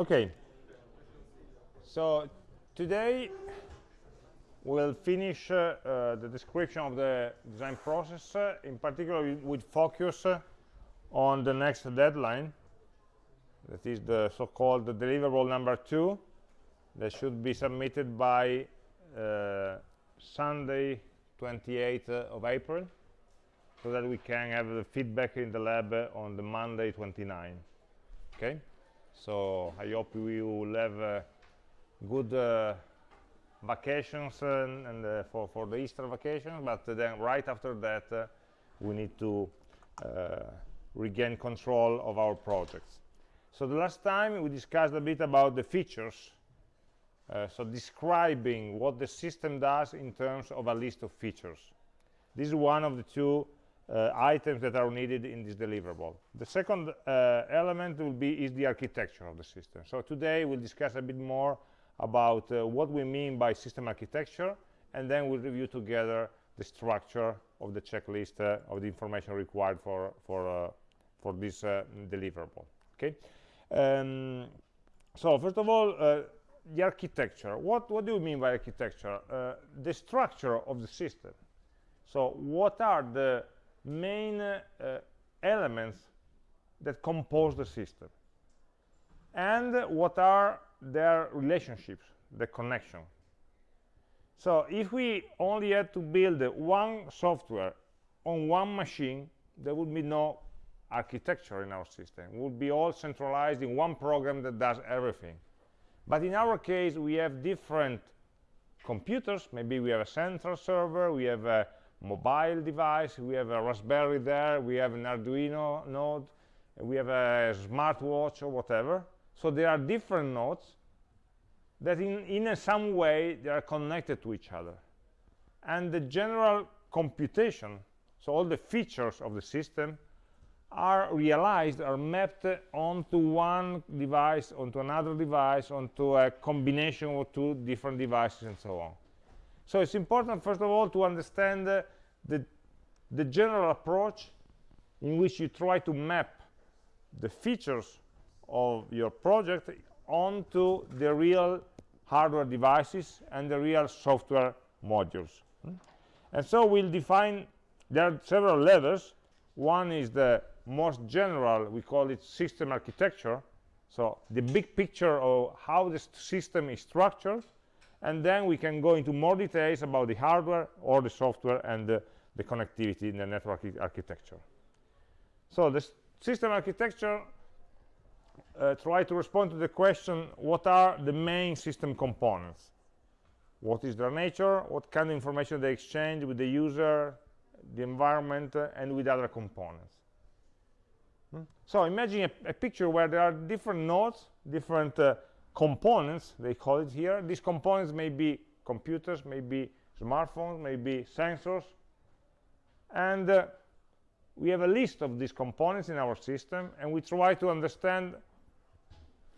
Okay. So today we'll finish uh, uh, the description of the design process. Uh, in particular, would focus uh, on the next deadline. That is the so-called deliverable number two that should be submitted by uh, Sunday 28th of April so that we can have the feedback in the lab on the Monday 29 okay so I hope we will have uh, good uh, vacations and, and uh, for, for the Easter vacation but then right after that uh, we need to uh, regain control of our projects so the last time we discussed a bit about the features uh, so describing what the system does in terms of a list of features. This is one of the two uh, items that are needed in this deliverable. The second uh, element will be is the architecture of the system. So today we'll discuss a bit more about uh, what we mean by system architecture, and then we'll review together the structure of the checklist uh, of the information required for for uh, for this deliverable. Okay. Um, so first of all, the architecture. What, what do you mean by architecture? Uh, the structure of the system. So what are the main uh, elements that compose the system? And what are their relationships, the connection? So if we only had to build one software on one machine, there would be no architecture in our system. It would be all centralized in one program that does everything but in our case we have different computers maybe we have a central server we have a mobile device. We have a raspberry there. We have an arduino node. We have a smartwatch or whatever. So there are different nodes that in in some way they are connected to each other. And the general computation so all the features of the system are realized are mapped onto one device onto another device onto a combination of two different devices and so on so it's important first of all to understand uh, the the general approach in which you try to map the features of your project onto the real hardware devices and the real software modules. Hmm? and so we'll define there are several levels one is the most general we call it system architecture. So the big picture of how the system is structured and then we can go into more details about the hardware or the software and the, the connectivity in the network architecture. So the system architecture uh, try to respond to the question what are the main system components? What is their nature? What kind of information they exchange with the user the environment uh, and with other components? Hmm? So imagine a, a, picture where there are different nodes, different uh, components, they call it here. These components may be computers, may be smartphones, may be sensors. And uh, we have a list of these components in our system, and we try to understand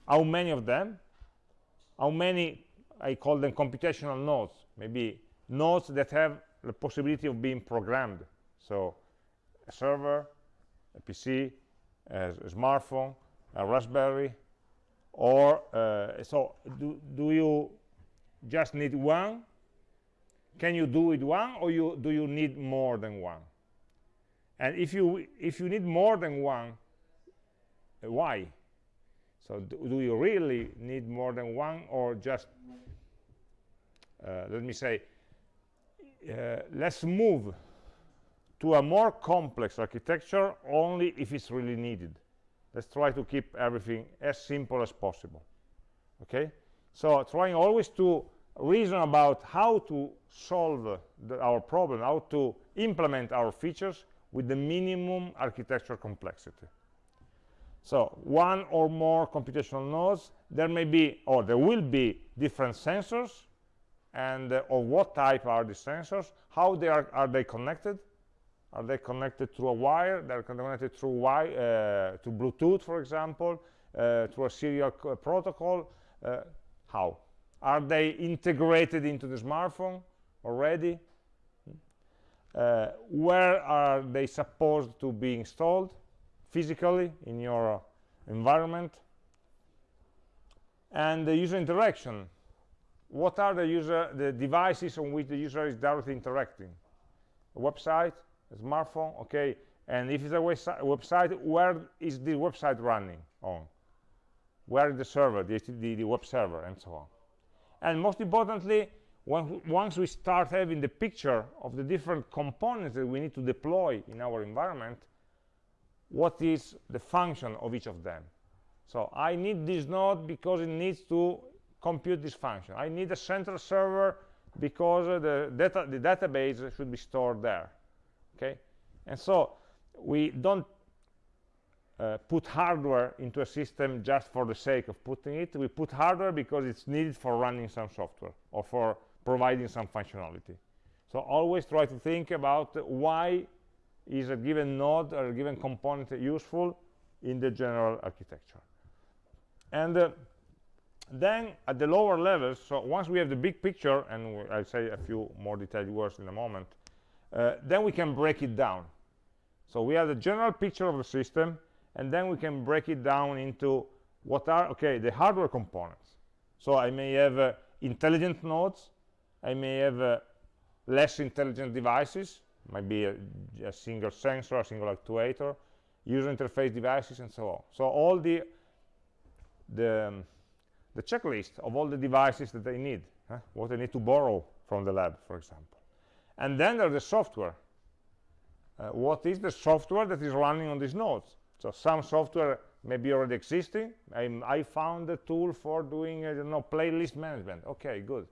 how many of them, how many, I call them computational nodes, maybe nodes that have the possibility of being programmed. So a server, a PC, a smartphone, a Raspberry, or uh, so do, do you just need one? Can you do it one, or you do you need more than one? And if you if you need more than one, why? So do, do you really need more than one, or just uh, let me say, uh, let's move to a more complex architecture only if it's really needed let's try to keep everything as simple as possible okay? So trying always to reason about how to solve the, our problem how to implement our features with the minimum architecture complexity. So one or more computational nodes there may be or there will be different sensors and uh, of what type are the sensors how they are are they connected are they connected through a wire? They're connected through uh, to Bluetooth, for example, uh, through a serial protocol. Uh, how? Are they integrated into the smartphone already? Uh, where are they supposed to be installed physically in your environment? and the user interaction what are the user the devices on which the user is directly interacting a website smartphone okay and if it's a website where is the website running on where is the server the, the, the web server and so on and most importantly once we start having the picture of the different components that we need to deploy in our environment what is the function of each of them so I need this node because it needs to compute this function. I need a central server because uh, the, data, the database should be stored there. Okay, and so we don't uh, put hardware into a system just for the sake of putting it. We put hardware because it's needed for running some software or for providing some functionality. So always try to think about why is a given node or a given component useful in the general architecture and uh, then at the lower levels so once we have the big picture and i'll say a few more detailed words in a moment uh, then we can break it down so we have the general picture of the system and then we can break it down into what are okay the hardware components so i may have uh, intelligent nodes i may have uh, less intelligent devices might be a, a single sensor a single actuator user interface devices and so on so all the the, um, the checklist of all the devices that they need, huh? what they need to borrow from the lab, for example. And then there's the software. Uh, what is the software that is running on these nodes? So some software may be already existing. I'm, i found a tool for doing, uh, you know, playlist management. Okay, good.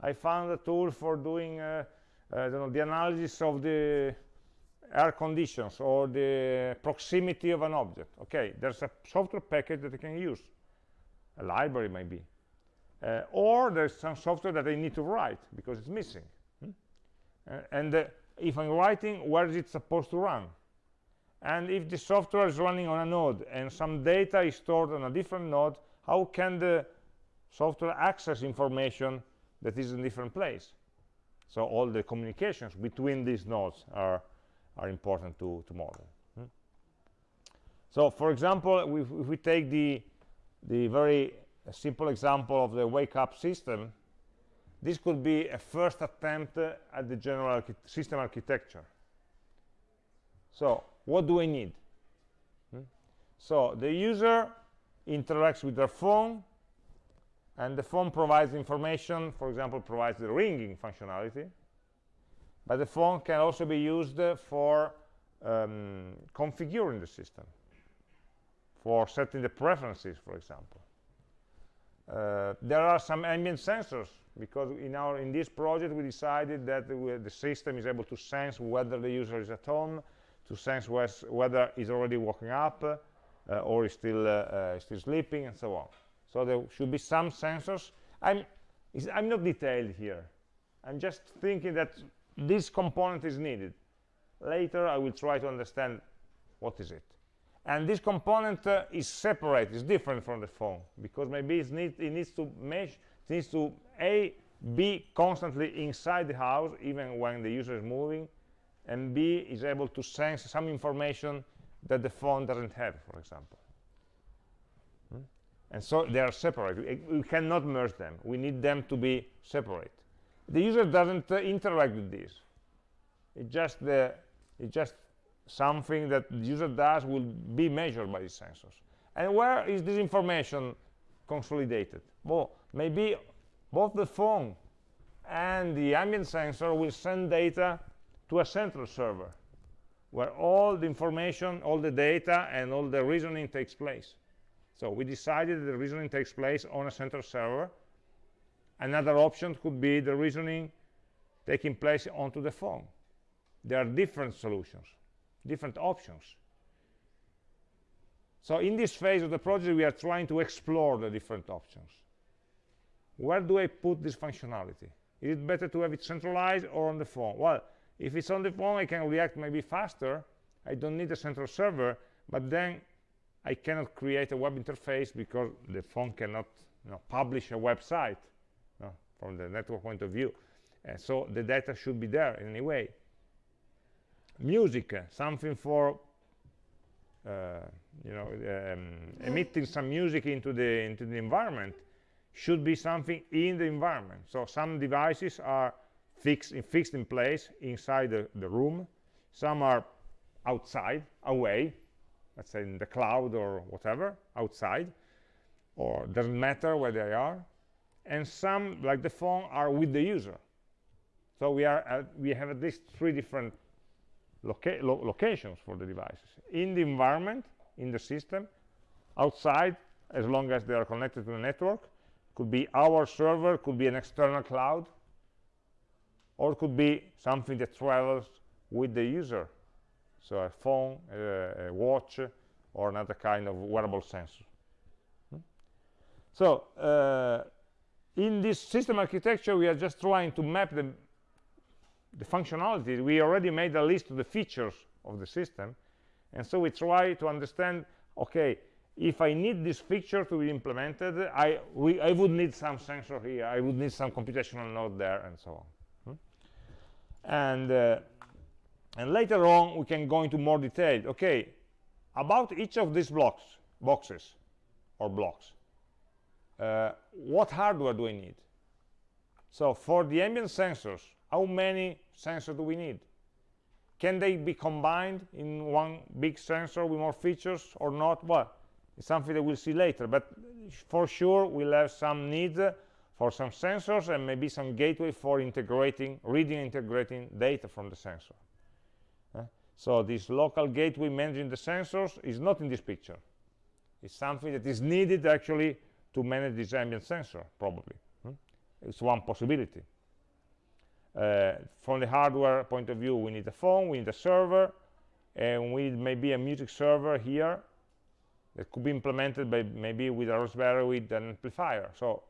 I found a tool for doing uh, uh, know, the analysis of the air conditions or the proximity of an object. Okay, there's a software package that I can use a library maybe uh, or there's some software that I need to write because it's missing and uh, if I'm writing where is it supposed to run? And if the software is running on a node and some data is stored on a different node how can the software access information that is in a different place? So all the communications between these nodes are are important to to model. Hmm? so for example if, if we take the the very simple example of the wake up system this could be a first attempt at the general archi system architecture so what do I need hmm? so the user interacts with their phone and the phone provides information for example provides the ringing functionality but the phone can also be used for um, configuring the system for setting the preferences, for example. Uh, there are some ambient sensors because in our in this project we decided that the, the system is able to sense whether the user is at home, to sense whether he's already waking up uh, or is still uh, uh, still sleeping, and so on. So there should be some sensors. I'm I'm not detailed here. I'm just thinking that this component is needed. Later I will try to understand what is it and this component uh, is separate is different from the phone because maybe need, it needs to mesh it needs to a be constantly inside the house even when the user is moving and b is able to sense some information that the phone doesn't have for example hmm? and so they are separate we, cannot merge them we need them to be separate the user doesn't uh, interact with this It's just the it just something that the user does will be measured by these sensors. And where is this information consolidated? Well, maybe both the phone and the ambient sensor will send data to a central server where all the information, all the data, and all the reasoning takes place. So we decided that the reasoning takes place on a central server. Another option could be the reasoning taking place onto the phone. There are different solutions different options. So in this phase of the project, we are trying to explore the different options. Where do I put this functionality? Is it better to have it centralized or on the phone? Well, if it's on the phone, I can react maybe faster. I don't need a central server, but then I cannot create a web interface because the phone cannot you know, publish a website you know, from the network point of view. So the data should be there in any way music something for uh, you know um, emitting some music into the into the environment should be something in the environment. So some devices are fixed in, fixed in place inside the, the room. Some are outside, away, let's say in the cloud or whatever, outside, or doesn't matter where they are. And some, like the phone, are with the user. So we, are, uh, we have at least three different loca lo locations for the devices. In the environment, in the system, outside, as long as they are connected to the network, could be our server, could be an external cloud, or could be something that travels with the user. So a phone, a, a watch, or another kind of wearable sensor. Hmm? So uh, in this system architecture, we are just trying to map the, the functionality. We already made a list of the features of the system. And so we try to understand, okay, if I need this feature to be implemented, I, we, I would need some sensor here, I would need some computational node there, and so on. Hmm? And, uh, and later on, we can go into more detail. Okay, about each of these blocks, boxes, or blocks, uh, what hardware do I need? So for the ambient sensors, how many sensors do we need? Can they be combined in one big sensor with more features or not? Well, it's something that we'll see later, but for sure we'll have some need for some sensors and maybe some gateway for integrating, reading integrating data from the sensor. Uh, so this local gateway managing the sensors is not in this picture. It's something that is needed actually to manage this ambient sensor, probably. Hmm? It's one possibility. Uh, from the hardware point of view, we need a phone, we need a server, and we need maybe a music server here that could be implemented by maybe with a Raspberry with an amplifier. So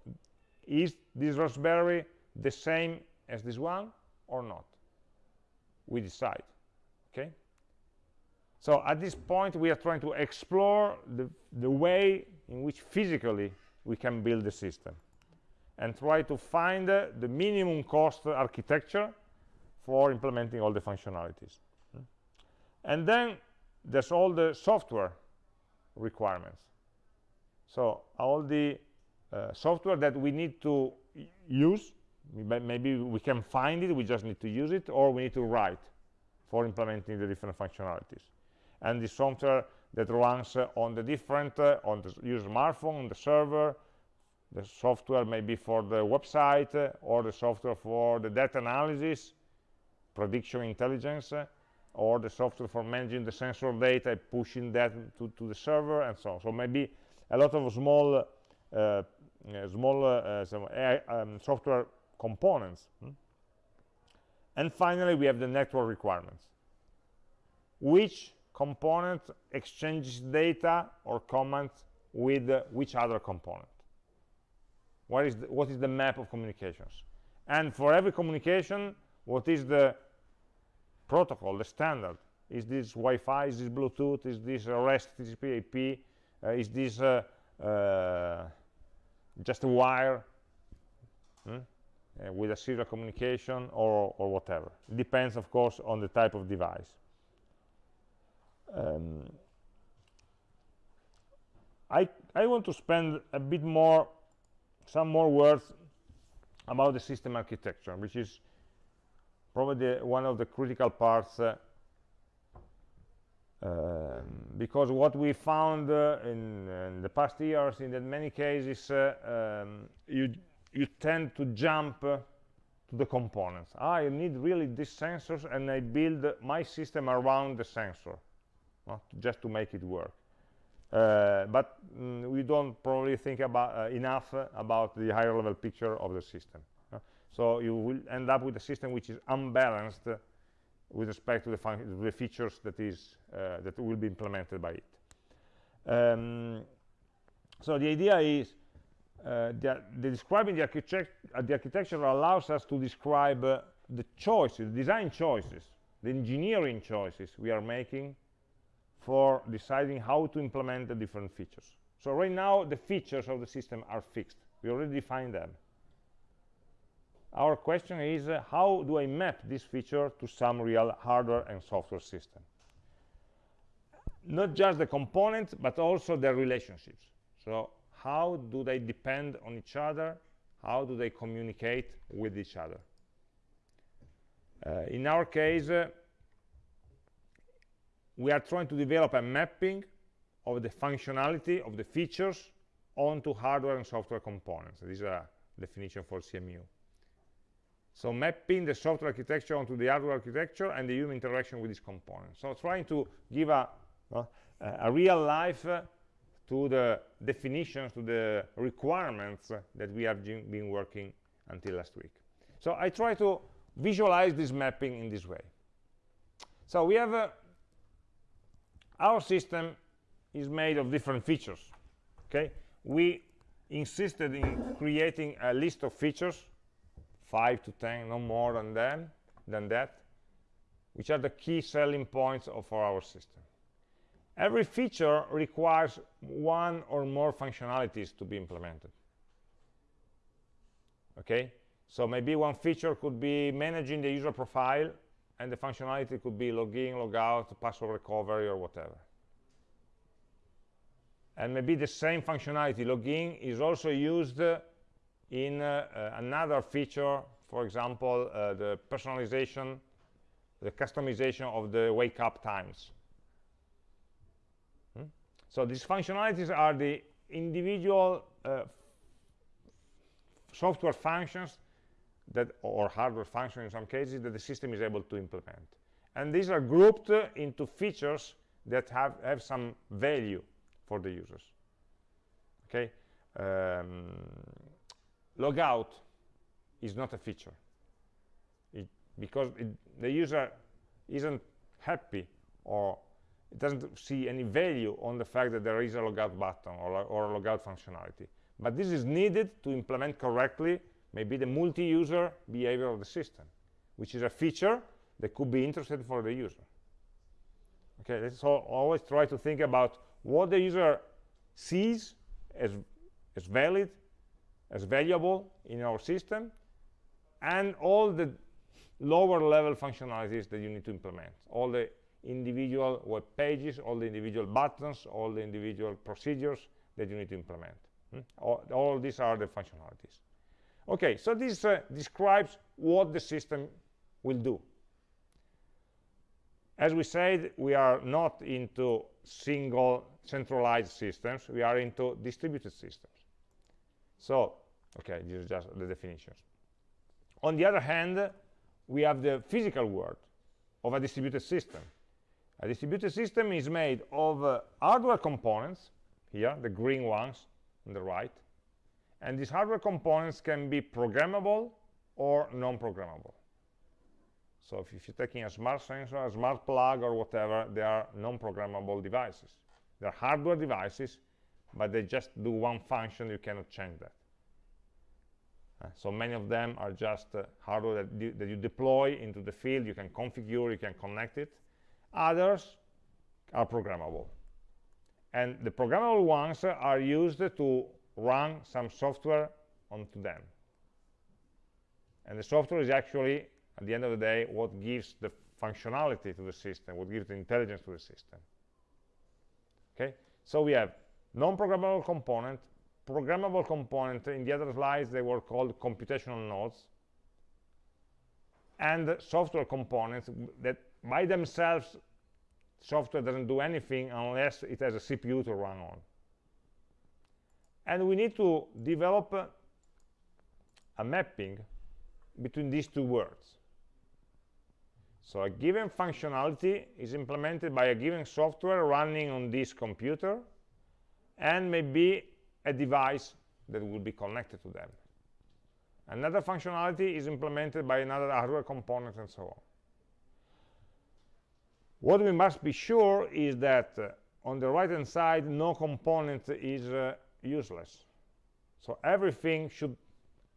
is this Raspberry the same as this one or not? We decide, okay? So at this point, we are trying to explore the, the way in which physically we can build the system and try to find uh, the minimum cost architecture for implementing all the functionalities. And then there's all the software requirements. So all the uh, software that we need to use, maybe we can find it, we just need to use it, or we need to write for implementing the different functionalities. And the software that runs uh, on the different, uh, on the user smartphone, on the server, the software maybe for the website, uh, or the software for the data analysis, prediction intelligence, uh, or the software for managing the sensor data, pushing that to, to the server, and so on. So maybe a lot of small, uh, uh small uh, some, um, software components. Hmm? And finally, we have the network requirements. Which component exchanges data or commands with uh, which other component? What is, the, what is the map of communications? And for every communication, what is the protocol, the standard. Is this Wi-Fi? Is this Bluetooth? Is this REST TCP IP? Uh, is this uh, uh, just a wire hmm? Uh, with a serial communication or, or whatever? It depends, of course, on the type of device. Um, I, I want to spend a bit more, some more words about the system architecture, which is probably one of the critical parts uh, um, because what we found uh, in, in, the past years in that many cases uh, um, you you tend to jump uh, to the components. I need really these sensors and I build my system around the sensor just to make it work. Uh, but mm, we don't probably think about uh, enough about the higher level picture of the system so you will end up with a system which is unbalanced with respect to the, the features that is uh, that will be implemented by it. Um, so the idea is uh, the, the, describing the, architect uh, the, architecture allows us to describe uh, the choices, the design choices, the engineering choices we are making for deciding how to implement the different features. So right now, the features of the system are fixed. We already defined them our question is uh, how do I map this feature to some real hardware and software system? Not just the components but also their relationships. So how do they depend on each other? How do they communicate with each other? Uh, in our case uh, we are trying to develop a mapping of the functionality of the features onto hardware and software components. This is a definition for CMU so mapping the software architecture onto the hardware architecture and the human interaction with these components so trying to give a, uh, a real life uh, to the definitions, to the requirements that we have been working until last week. So I try to visualize this mapping in this way. So we have a, our system is made of different features. Okay, we insisted in creating a list of features, five to ten, no more than them, than that, which are the key selling points of our system. Every feature requires one or more functionalities to be implemented. Okay, so maybe one feature could be managing the user profile, and the functionality could be login, logout, password recovery, or whatever. And maybe the same functionality, login, is also used uh, uh, another feature, for example, uh, the personalization, the customization of the wake up times. So these functionalities are the individual uh, software functions that or hardware functions in some cases that the system is able to implement. And these are grouped uh, into features that have, have some value for the users. Okay, um, logout is not a feature it, because it, the user isn't happy or it doesn't see any value on the fact that there is a logout button or, or a logout functionality. But this is needed to implement correctly maybe the multi-user behavior of the system, which is a feature that could be interesting for the user. Okay, so always try to think about what the user sees as, as valid, as valuable in our system, and all the lower level functionalities that you need to implement, all the individual web pages, all the individual buttons, all the individual procedures that you need to implement. Hmm? All, all, these are the functionalities. Okay, so this uh, describes what the system will do. As we said, we are not into single centralized systems. We are into distributed systems. So, okay, this is just the definitions. On the other hand, we have the physical world of a distributed system. A distributed system is made of uh, hardware components, here, the green ones on the right, and these hardware components can be programmable or non-programmable. So if, if, you're taking a smart sensor, a smart plug, or whatever, they are non-programmable devices. They're hardware devices, but they just do one function, you cannot change that. Uh, so many of them are just uh, hardware that, that you deploy into the field, you can configure, you can connect it, others are programmable. And the programmable ones are used to run some software onto them. And the software is actually at the end of the day what gives the functionality to the system what gives the intelligence to the system. Okay? So we have non-programmable component programmable component in the other slides they were called computational nodes. And software components that by themselves software doesn't do anything unless it has a CPU to run on. And we need to develop a mapping between these two words so a given functionality is implemented by a given software running on this computer and maybe a device that will be connected to them. Another functionality is implemented by another hardware component and so on. What we must be sure is that uh, on the right hand side no component is uh, useless. So everything should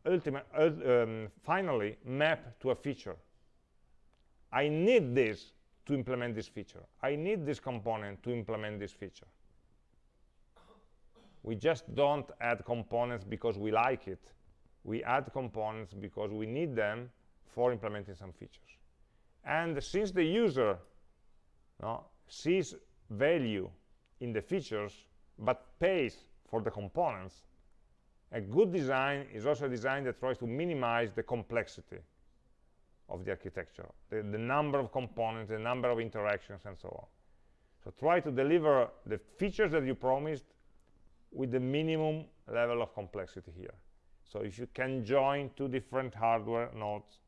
ultimately uh, um, finally map to a feature. I need this to implement this feature. I need this component to implement this feature we just don't add components because we like it we add components because we need them for implementing some features and since the user no, sees value in the features but pays for the components, a good design is also a design that tries to minimize the complexity of the architecture, the, the number of components, the number of interactions, and so on. So try to deliver the features that you promised with the minimum level of complexity here. So if you can join two different hardware nodes,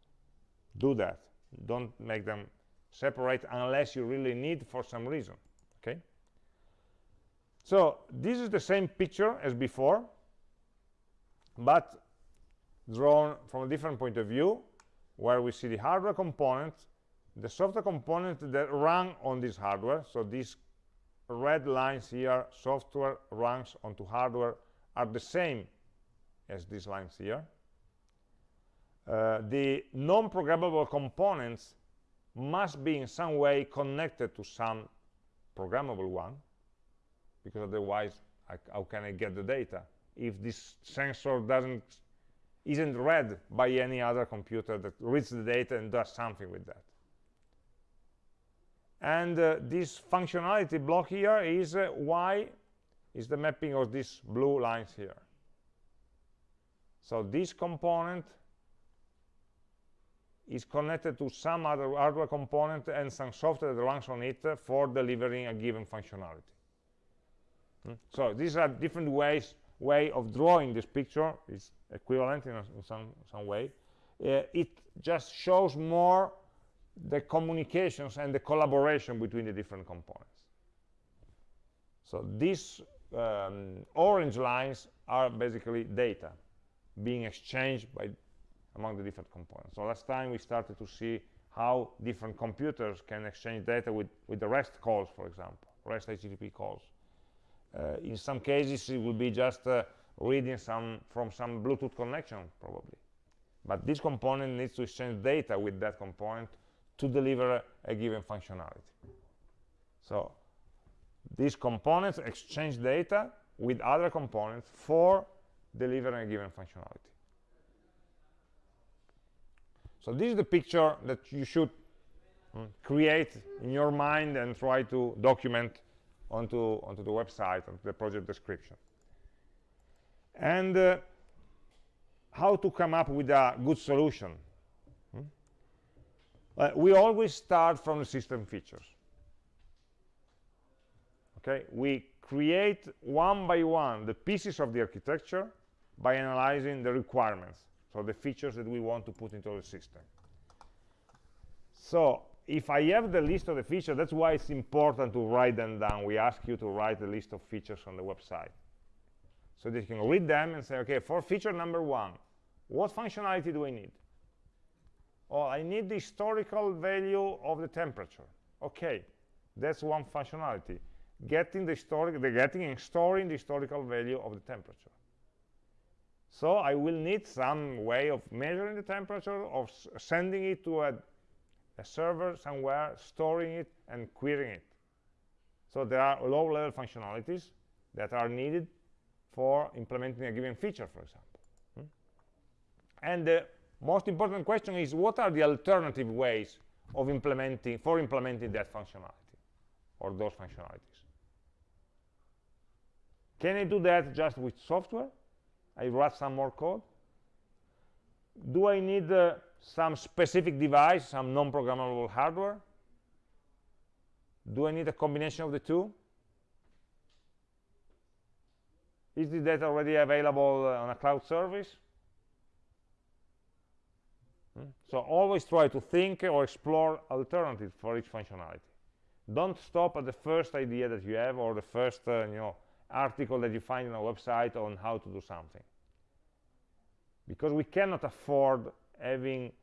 do that. Don't make them separate unless you really need for some reason, okay? So this is the same picture as before, but drawn from a different point of view, where we see the hardware component, the software component that run on this hardware. So these red lines here, software runs onto hardware, are the same as these lines here. Uh, the non-programmable components must be in some way connected to some programmable one, because otherwise, I, how can I get the data? If this sensor doesn't isn't read by any other computer that reads the data and does something with that. And uh, this functionality block here is uh, y is the mapping of these blue lines here. So this component is connected to some other hardware component and some software that runs on it for delivering a given functionality. Hmm? So these are different ways way of drawing this picture. It's equivalent in, a, in some, some way. Uh, it just shows more the communications and the collaboration between the different components. So these um, orange lines are basically data being exchanged by among the different components. So last time we started to see how different computers can exchange data with, with the REST calls, for example, REST HTTP calls. Uh, in some cases, it will be just uh, reading some from some Bluetooth connection, probably. But this component needs to exchange data with that component to deliver a, given functionality. So these components exchange data with other components for delivering a given functionality. So this is the picture that you should mm, create in your mind and try to document onto, onto the website, onto the project description. And uh, how to come up with a good solution. Uh, we always start from the system features. Okay, we create one by one the pieces of the architecture by analyzing the requirements, so the features that we want to put into the system. So if I have the list of the features, that's why it's important to write them down. We ask you to write the list of features on the website. So that you can read them and say, okay, for feature number one, what functionality do I need? Oh, I need the historical value of the temperature. Okay, that's one functionality. Getting the historic, the getting and storing the historical value of the temperature. So I will need some way of measuring the temperature, of sending it to a a server somewhere, storing it, and querying it. So there are low-level functionalities that are needed for implementing a given feature, for example. Hmm? And the most important question is, what are the alternative ways of implementing, for implementing that functionality, or those functionalities? Can I do that just with software? I write some more code? Do I need uh, some specific device, some non-programmable hardware? Do I need a combination of the two? Is the data already available uh, on a cloud service? So always try to think or explore alternatives for each functionality. Don't stop at the first idea that you have or the first uh, you know, article that you find on a website on how to do something. Because we cannot afford having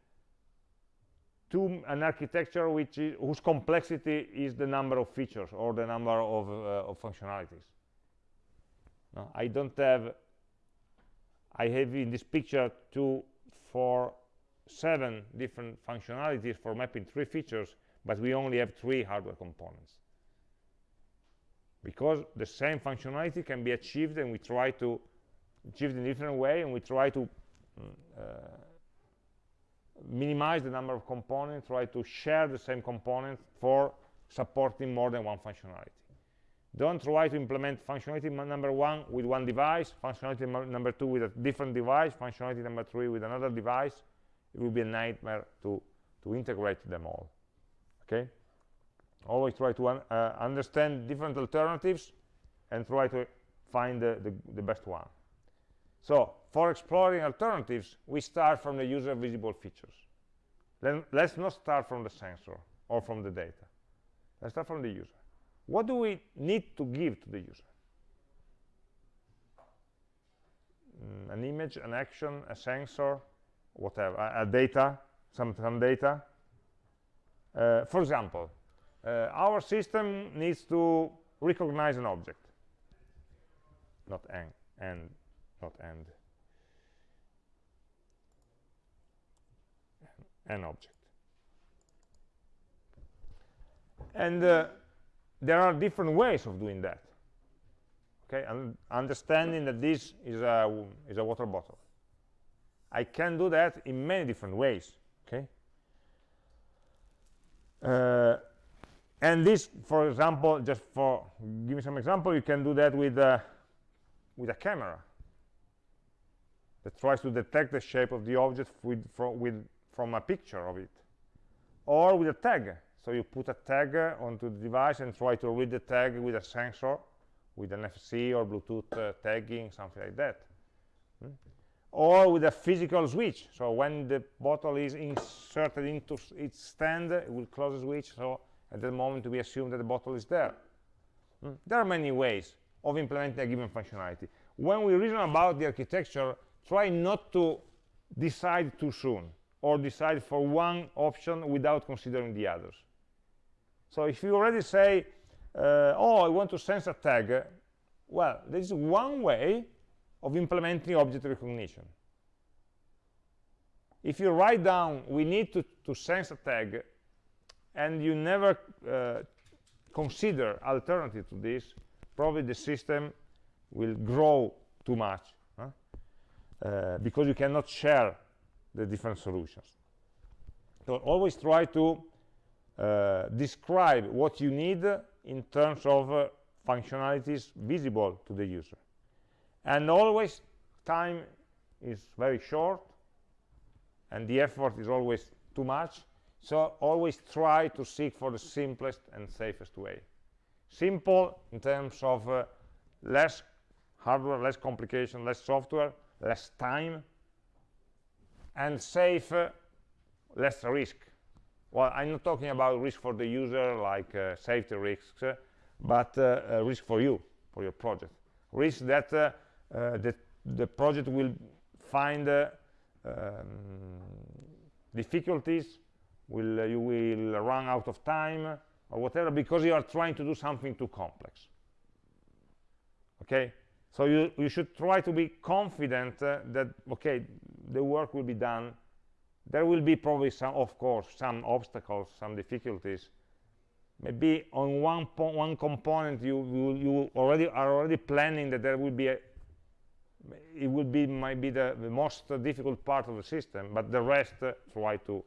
to an architecture which is, whose complexity is the number of features or the number of, uh, of functionalities. No, I don't have, I have in this picture two, four, seven different functionalities for mapping three features, but we only have three hardware components. Because the same functionality can be achieved and we try to achieve it in a different way and we try to uh, minimize the number of components, try to share the same components for supporting more than one functionality. don't try to implement functionality number one with one device functionality number two with a different device functionality number three with another device it will be a nightmare to to integrate them all okay? Always try to un uh, understand different alternatives and try to find the, the, the best one. So for exploring alternatives we start from the user visible features. Then let's not start from the sensor or from the data. Let's start from the user. What do we need to give to the user? Mm, an image an action a sensor whatever a, data some some data. Uh, for example uh, our system needs to recognize an object. Not and and not and. An object. And uh, there are different ways of doing that. Okay and understanding that this is a is a water bottle i can do that in many different ways okay? Uh, and this for example just for give me some example you can do that with uh, with a camera that tries to detect the shape of the object with, from, with, from a picture of it. Or with a tag. So you put a tag onto the device and try to read the tag with a sensor with an NFC or Bluetooth uh, tagging something like that. Hmm? Or with a physical switch. So when the bottle is inserted into its stand it will close the switch. So at the moment we assume that the bottle is there. Hmm? there are many ways of implementing a given functionality. When we reason about the architecture try not to decide too soon or decide for one option without considering the others. So if you already say uh, oh i want to sense a tag well there is one way of implementing object recognition. If you write down we need to, to sense a tag and you never uh, consider alternative to this probably the system will grow too much huh? uh, because you cannot share the different solutions. So always try to uh, describe what you need in terms of uh, functionalities visible to the user and always time is very short and the effort is always too much. So always try to seek for the simplest and safest way. Simple in terms of uh, less hardware less complication less software less time and safe uh, less risk. Well i'm not talking about risk for the user like uh, safety risks uh, but uh, risk for you for your project. Risk that the, the project will find um, difficulties will you will run out of time or whatever because you are trying to do something too complex. Okay? So you you should try to be confident uh, that okay the work will be done. There will be probably some of course some obstacles some difficulties. Maybe on one one component you, you you already are already planning that there will be a it will be might be the, the most difficult part of the system but the rest uh, try to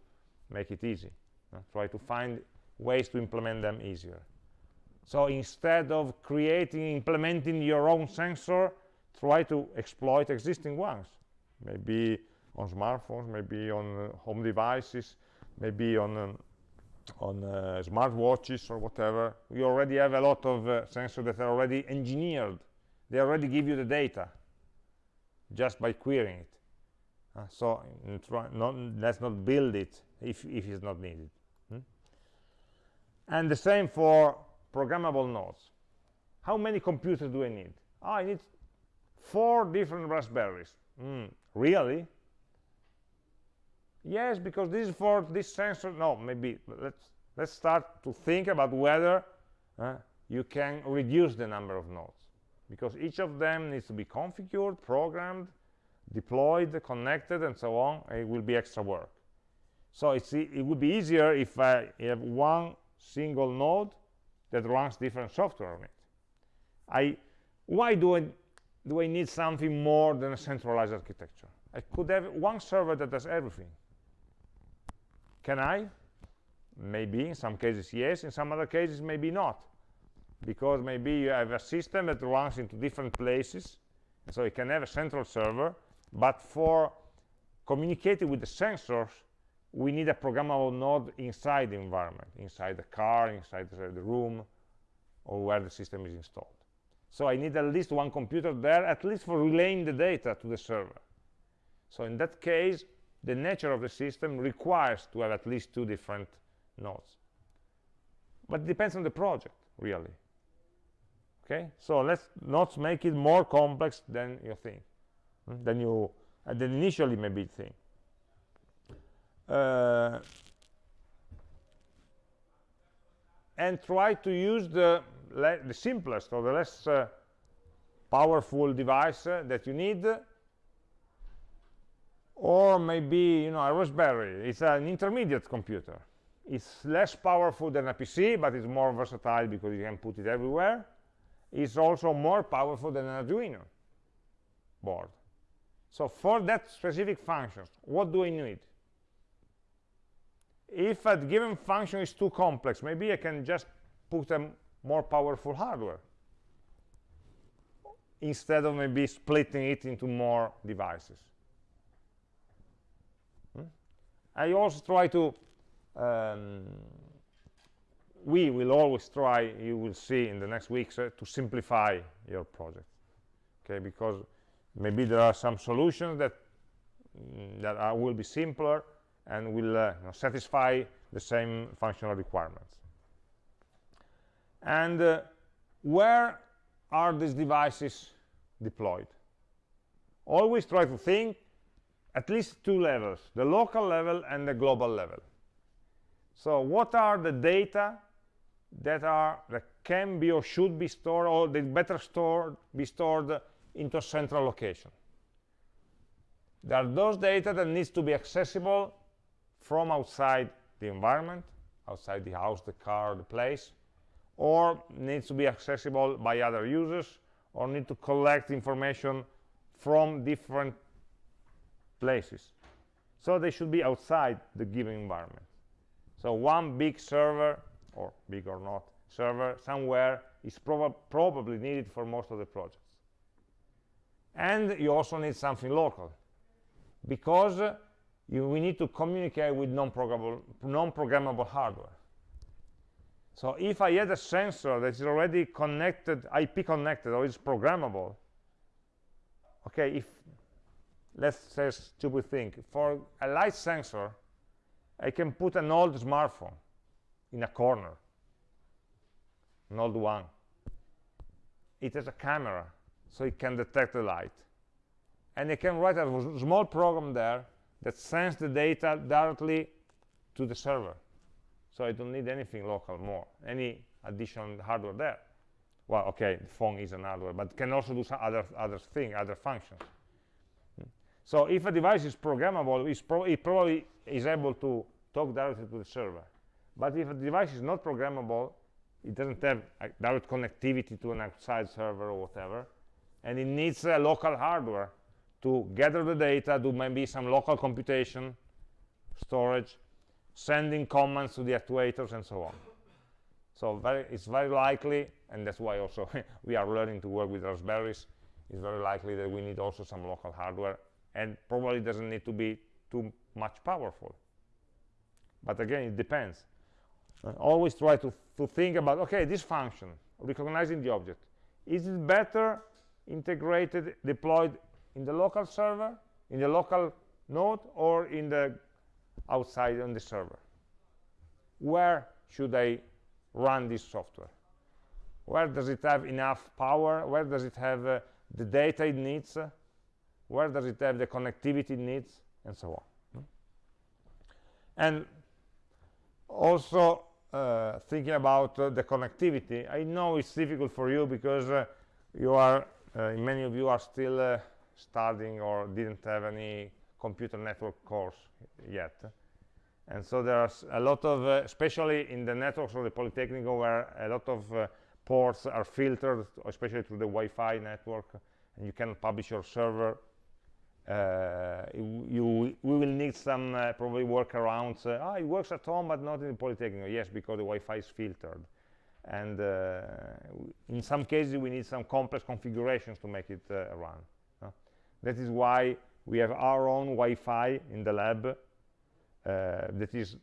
make it easy uh, try to find ways to implement them easier. So instead of creating implementing your own sensor try to exploit existing ones. Maybe on smartphones maybe on uh, home devices maybe on um, on uh, smart watches or whatever. We already have a lot of uh, sensors that are already engineered. They already give you the data just by querying it. Uh, so not, let's not build it if, if it's not needed. Hmm? and the same for programmable nodes. How many computers do I need? Oh, I need four different raspberries. Mm, really? Yes because this is for this sensor. No maybe let's let's start to think about whether uh, you can reduce the number of nodes because each of them needs to be configured programmed deployed connected and so on. It will be extra work. So it's it would be easier if i have one single node that runs different software on it. I why do i do i need something more than a centralized architecture? I could have one server that does everything. Can I? Maybe, in some cases yes, in some other cases maybe not. Because maybe you have a system that runs into different places so you can have a central server but for communicating with the sensors we need a programmable node inside the environment inside the car inside the room or where the system is installed. So I need at least one computer there at least for relaying the data to the server. So in that case the nature of the system requires to have at least two different nodes. But it depends on the project really okay? So let's not make it more complex than you think. Hmm, than you uh, than initially maybe think. Uh, and try to use the the simplest or the less uh, powerful device uh, that you need. Or maybe you know a raspberry. It's an intermediate computer. It's less powerful than a pc but it's more versatile because you can put it everywhere is also more powerful than an Arduino board. So for that specific function, what do I need? If a given function is too complex, maybe I can just put a more powerful hardware instead of maybe splitting it into more devices. Hmm? I also try to um, we will always try, you will see in the next weeks, uh, to simplify your project. Okay, because maybe there are some solutions that mm, that are, will be simpler and will uh, you know, satisfy the same functional requirements. And uh, where are these devices deployed? Always try to think at least two levels, the local level and the global level. So what are the data that are that can be or should be stored or they better stored be stored into a central location. There are those data that needs to be accessible from outside the environment outside the house the car the place or needs to be accessible by other users or need to collect information from different places. So they should be outside the given environment. So one big server or big or not server somewhere is prob probably needed for most of the projects. And you also need something local because uh, you, we need to communicate with non-programmable non-programmable hardware. So if I had a sensor that is already connected IP connected or is programmable okay if let's say stupid thing for a light sensor I can put an old smartphone in a corner. An old one. It has a camera so it can detect the light. And it can write a small program there that sends the data directly to the server. So I don't need anything local more any additional hardware there. Well okay the phone is an hardware but can also do some other other thing other functions. Hmm. so if a device is programmable pro it probably is able to talk directly to the server but if a device is not programmable, it doesn't have direct connectivity to an outside server or whatever, and it needs a local hardware to gather the data, do maybe some local computation, storage, sending commands to the actuators, and so on. So very, it's very likely, and that's why also we are learning to work with raspberries, it's very likely that we need also some local hardware, and probably doesn't need to be too much powerful. But again, it depends. Uh, always try to, to think about, okay, this function, recognizing the object, is it better integrated, deployed in the local server, in the local node, or in the outside on the server? Where should I run this software? Where does it have enough power? Where does it have uh, the data it needs? Where does it have the connectivity it needs? And so on. Hmm? And also uh, thinking about uh, the connectivity. I know it's difficult for you because uh, you are uh, many of you are still uh, studying or didn't have any computer network course yet. And so there's a lot of especially in the networks of the polytechnic where a lot of ports are filtered especially through the wi-fi network and you can publish your server you, we will need some uh, probably workarounds. Uh, ah, it works at home, but not in the Polytechnic. Yes, because the Wi-Fi is filtered. and uh, in some cases we need some complex configurations to make it uh, run that is why we have our own Wi-Fi in the lab uh, that is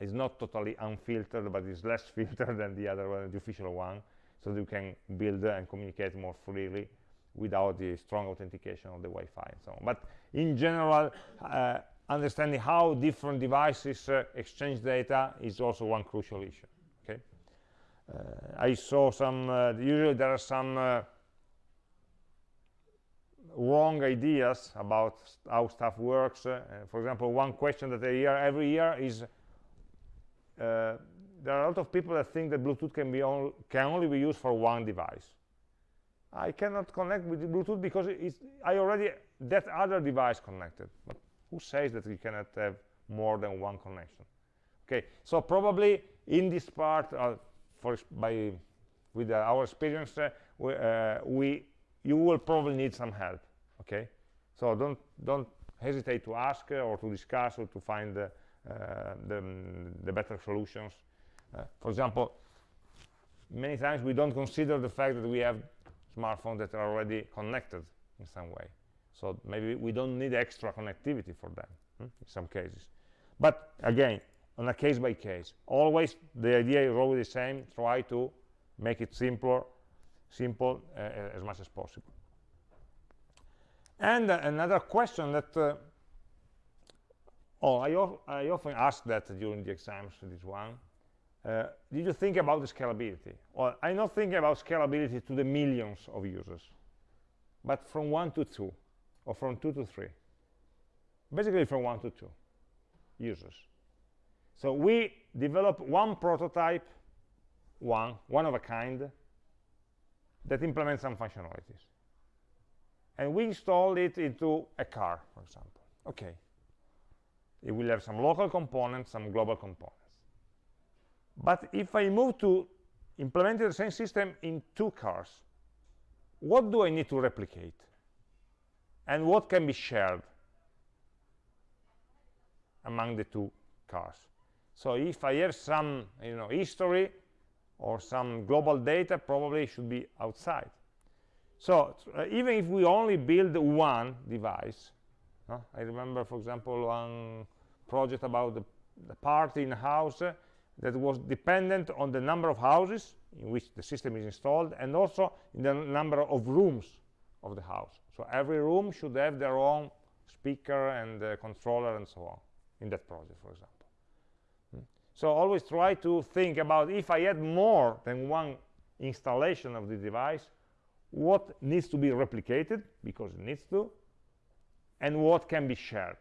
is not totally unfiltered but is less filtered than the other one, the official one so that you can build and communicate more freely without the strong authentication of the Wi-Fi and so on. But in general, uh, understanding how different devices uh, exchange data is also one crucial issue. Okay, uh, I saw some. Uh, usually there are some uh, wrong ideas about how stuff works. Uh, for example, one question that I hear every year is there are a lot of people that think that Bluetooth can be on, can only be used for one device. I cannot connect with Bluetooth because I already that other device connected. But who says that we cannot have more than one connection? Okay, so probably in this part, uh, for by with uh, our experience, uh, we, uh, we you will probably need some help. Okay, so don't don't hesitate to ask uh, or to discuss or to find the the, the better solutions. Uh, for example, many times we don't consider the fact that we have smartphones that are already connected in some way. So maybe we don't need extra connectivity for them hmm, in some cases. But again, on a case by case, always the idea is always the same. Try to make it simpler, simple uh, as much as possible. And uh, another question that uh, oh, I, I often ask that during the exams, this one. Uh, did you think about the scalability? Well, I'm not thinking about scalability to the millions of users, but from one to two, or from two to three. Basically from one to two users. So we develop one prototype, one, one of a kind, that implements some functionalities. And we install it into a car, for example. Okay. It will have some local components, some global components. But if I move to implementing the same system in two cars, what do I need to replicate? And what can be shared among the two cars? So if I have some you know, history or some global data, probably should be outside. So uh, even if we only build one device, uh, I remember, for example, one project about the, the party in a house, uh, that was dependent on the number of houses in which the system is installed and also in the number of rooms of the house. So every room should have their own speaker and uh, controller and so on in that project, for example. Hmm. So always try to think about if I had more than one installation of the device, what needs to be replicated, because it needs to, and what can be shared.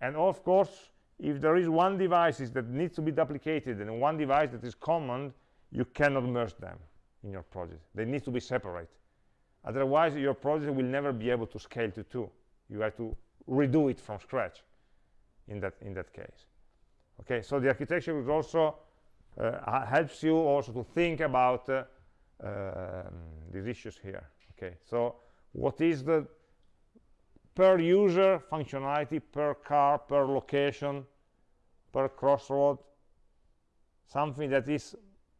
And of course, if there is one device that needs to be duplicated and one device that is common, you cannot merge them in your project. They need to be separate. Otherwise, your project will never be able to scale to two. You have to redo it from scratch in that, in that case. Okay, so the architecture is also uh, helps you also to think about uh, um, these issues here. Okay, so what is the per user functionality, per car, per location, per crossroad, something that is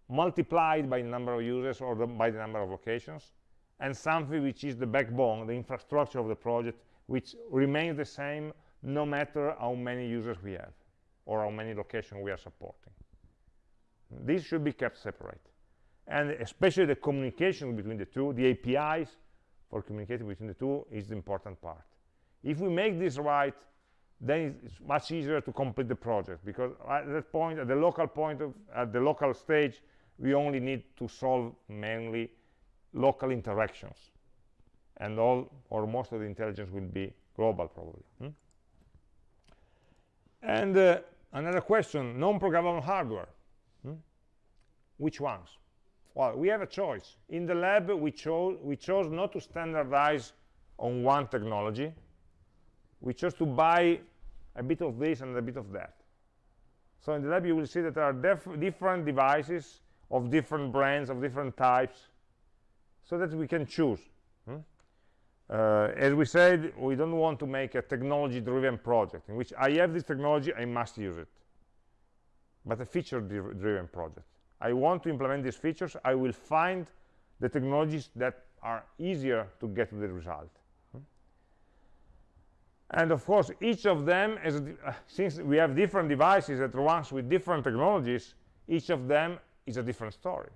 multiplied by the number of users or the, by the number of locations, and something which is the backbone, the infrastructure of the project, which remains the same no matter how many users we have or how many locations we are supporting. This should be kept separate. And especially the communication between the two, the APIs for communicating between the two is the important part. If we make this right, then it's much easier to complete the project because at that point, at the local point, of, at the local stage, we only need to solve mainly local interactions. And all or most of the intelligence will be global probably. Hmm? And uh, another question, non-programmable hardware. Hmm? Which ones? Well, we have a choice. In the lab, we, cho we chose not to standardize on one technology, we chose to buy a bit of this and a bit of that. So in the lab, you will see that there are different devices of different brands, of different types, so that we can choose. Hmm? Uh, as we said, we don't want to make a technology-driven project in which I have this technology, I must use it. but a feature-driven project. I want to implement these features. I will find the technologies that are easier to get to the result. And of course, each of them, is, uh, since we have different devices that runs with different technologies, each of them is a different story.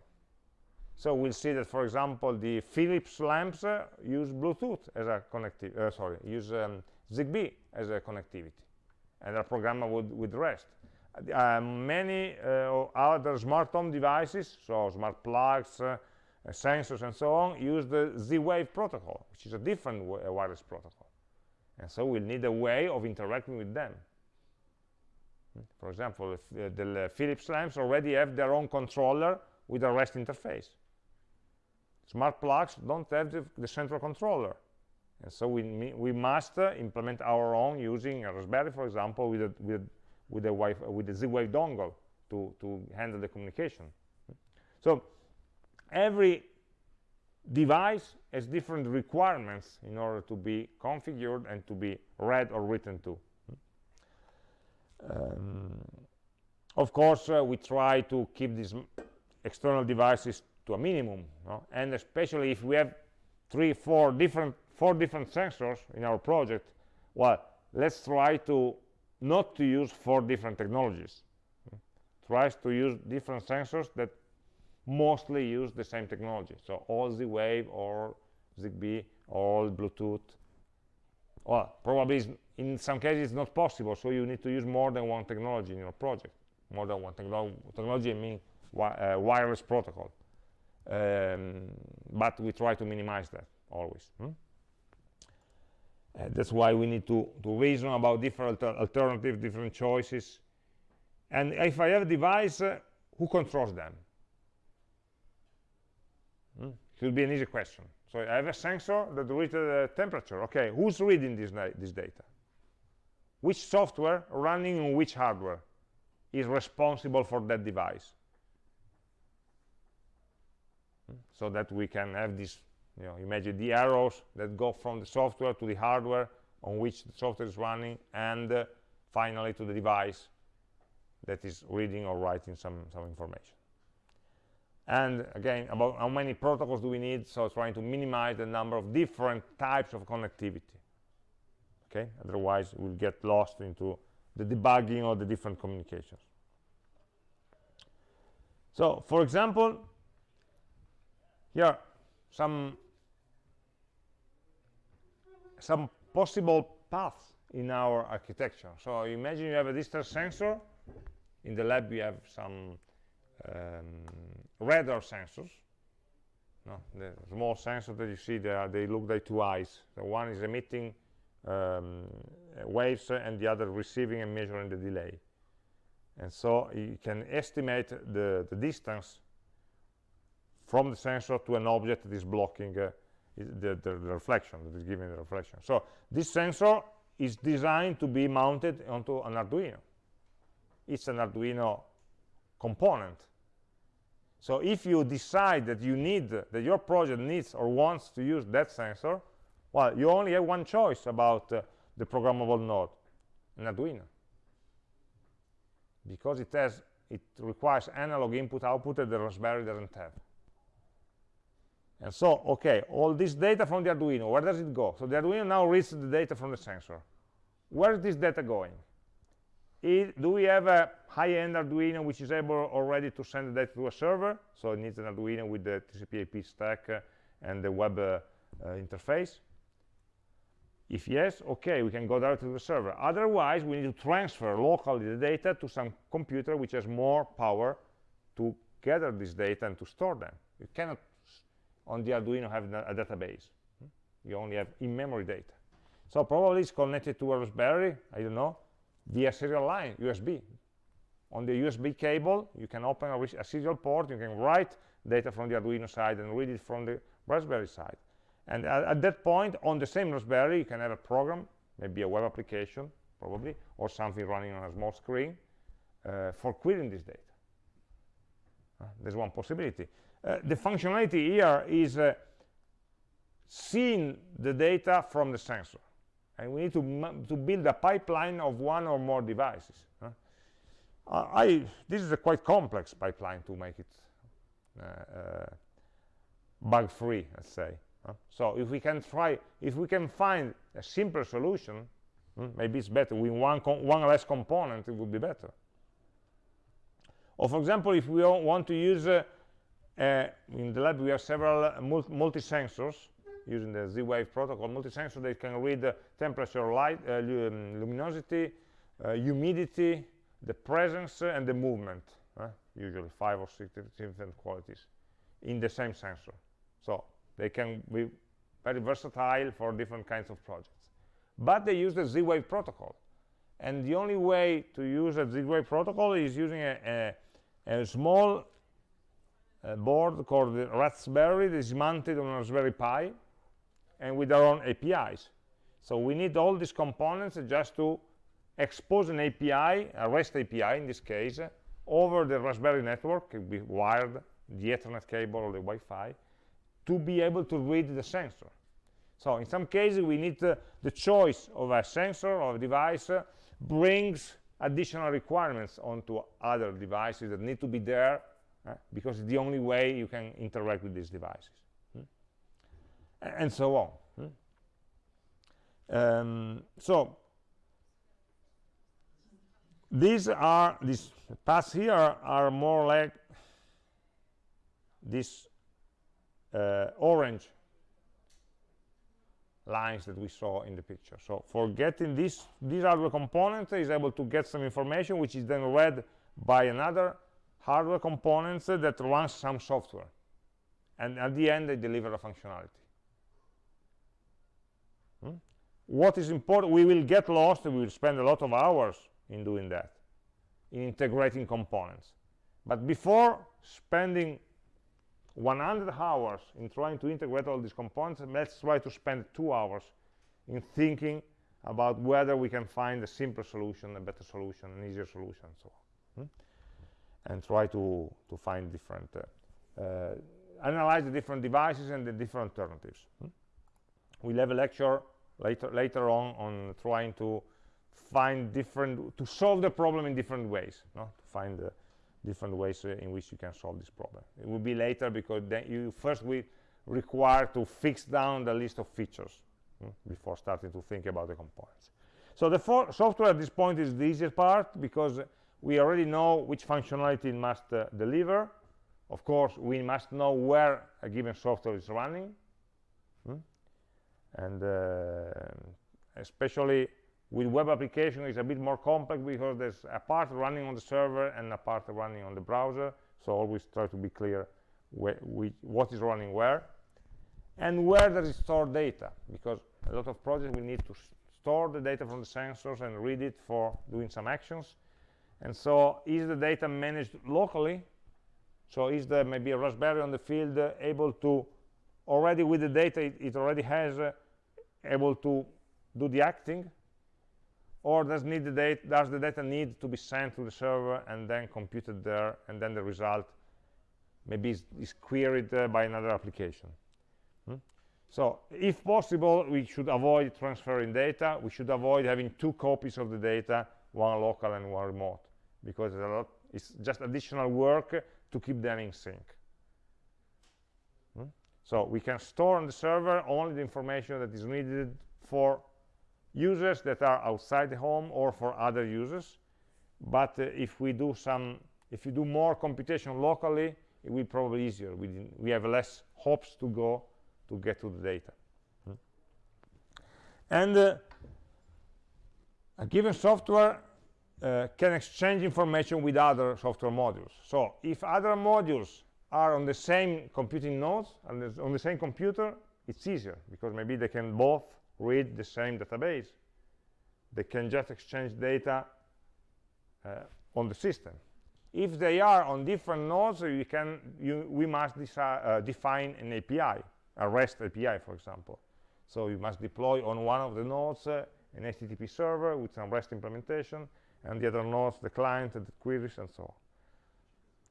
So we'll see that, for example, the Philips lamps uh, use Bluetooth as a connectivity, uh, sorry, use um, ZigBee as a connectivity, and are programmable with, REST. Uh, many uh, other smart home devices, so smart plugs, uh, sensors, and so on, use the Z-Wave protocol, which is a different wireless protocol. And so we'll need a way of interacting with them. Hmm? For example, uh, the Philips lamps already have their own controller with a REST interface. Smart plugs don't have the, the central controller. And so we, we must uh, implement our own using a Raspberry, for example, with a, with, with a, with a Z-Wave dongle to, to handle the communication. So every device has different requirements in order to be configured and to be read or written to. Um, of course, uh, we try to keep these external devices to a minimum, no? and especially if we have three, four different, four different sensors in our project, well, let's try to not to use four different technologies. Tries to use different sensors that mostly use the same technology. So all Z-Wave or ZigBee, all Bluetooth. Well, probably in some cases it's not possible, so you need to use more than one technology in your project. More than one technolo technology, I mean wi uh, wireless protocol. Um, but we try to minimize that always. Hmm? Uh, that's why we need to, to reason about different alternatives, different choices. And if I have a device, uh, who controls them? Hmm? would be an easy question. So I have a sensor that reads the temperature. Okay, who's reading this, this data? Which software running on which hardware is responsible for that device? So that we can have this, you know, imagine the arrows that go from the software to the hardware on which the software is running and uh, finally to the device that is reading or writing some, some information and again about how many protocols do we need? So trying to minimize the number of different types of connectivity. Okay? Otherwise we'll get lost into the debugging of the different communications. So for example here some some possible paths in our architecture. So imagine you have a distance sensor. In the lab we have some um, radar sensors. No, the small sensors that you see there, they look like two eyes. The one is emitting um, waves and the other receiving and measuring the delay. And so you can estimate the, the distance from the sensor to an object that is blocking uh, the, the, the, reflection, that is giving the reflection. So this sensor is designed to be mounted onto an Arduino. It's an Arduino component so if you decide that you need, that your project needs or wants to use that sensor, well, you only have one choice about uh, the programmable node, an Arduino. Because it has, it requires analog input output that the Raspberry doesn't have. And so, okay, all this data from the Arduino, where does it go? So the Arduino now reads the data from the sensor. Where is this data going? Do we have a high-end Arduino which is able already to send the data to a server? So it needs an Arduino with the TCP IP stack uh, and the web uh, uh, interface. If yes, okay, we can go directly to the server. Otherwise, we need to transfer locally the data to some computer which has more power to gather this data and to store them. You cannot, on the Arduino, have a database. You only have in-memory data. So probably it's connected to a Raspberry, I don't know, via serial line, USB. On the USB cable, you can open a, a, serial port, you can write data from the Arduino side and read it from the Raspberry side. And at, at that point, on the same Raspberry, you can have a program, maybe a web application, probably, or something running on a small screen uh, for querying this data. Uh, there's one possibility. Uh, the functionality here is uh, seeing the data from the sensor and we need to, to build a pipeline of one or more devices. Huh? I, this is a quite complex pipeline to make it uh, uh, bug-free, let's say. so if we can try, if we can find a simpler solution, hmm, maybe it's better. With one, one less component, it would be better. Or for example, if we want to use, uh, uh, in the lab we have several multi-sensors using the Z-Wave protocol, multi-sensor that can read the temperature, light, uh, um, luminosity, uh, humidity, the presence, and the movement, usually five or six different qualities in the same sensor. So they can be very versatile for different kinds of projects. But they use the Z-Wave protocol. And the only way to use a Z-Wave protocol is using a, a a small uh, board called the RaZberry that is mounted on a Raspberry Pi and with our own APIs. So we need all these components just to expose an API, a REST API in this case, over the Raspberry network, it be wired, the Ethernet cable or the Wi-Fi, to be able to read the sensor. So in some cases, we need uh, the choice of a sensor or a device uh, brings additional requirements onto other devices that need to be there uh, because it's the only way you can interact with these devices? And so on um, so these are these paths here are, more like this uh, orange lines that we saw in the picture. So for getting this, this hardware component is able to get some information which is then read by another hardware component that runs some software. And at the end, they deliver a functionality. Hmm? What is important, we will get lost, and we will spend a lot of hours in doing that, in integrating components. But before spending 100 hours in trying to integrate all these components let's try to spend two hours in thinking about whether we can find a simpler solution a better solution an easier solution and so on hmm? and try to to find different uh, uh, analyze the different devices and the different alternatives hmm? we'll have a lecture later later on on trying to find different to solve the problem in different ways no? to find the different ways uh, in which you can solve this problem. It will be later because then you first will require to fix down the list of features hmm, before starting to think about the components. So the software at this point is the easiest part because we already know which functionality it must uh, deliver. Of course, we must know where a given software is running. And uh, especially with web application it's a bit more complex because there's a part running on the server and a part running on the browser. So always try to be clear what is running where and where there is stored data. Because a lot of projects will need to store the data from the sensors and read it for doing some actions. And so is the data managed locally? So is there maybe a raspberry on the field uh, able to already with the data it, it already has uh, able to do the acting or does, need the data, does the data need to be sent to the server and then computed there and then the result maybe is, is queried uh, by another application hmm? so if possible we should avoid transferring data we should avoid having two copies of the data one local and one remote because it's, lot, it's just additional work to keep them in sync? So we can store on the server only the information that is needed for users that are outside the home or for other users. But uh, if we do some if you do more computation locally it will probably easier. We, we have less hops to go to get to the data. Hmm. and uh, a given software uh, can exchange information with other software modules. So if other modules are on the same computing nodes and on the same computer it's easier because maybe they can both read the same database. They can just exchange data uh, on the system. If they are on different nodes, you can, you, we must uh, define an API, a REST API, for example. So you must deploy on one of the nodes uh, an HTTP server with some REST implementation, and the other nodes, the client, the queries, and so on.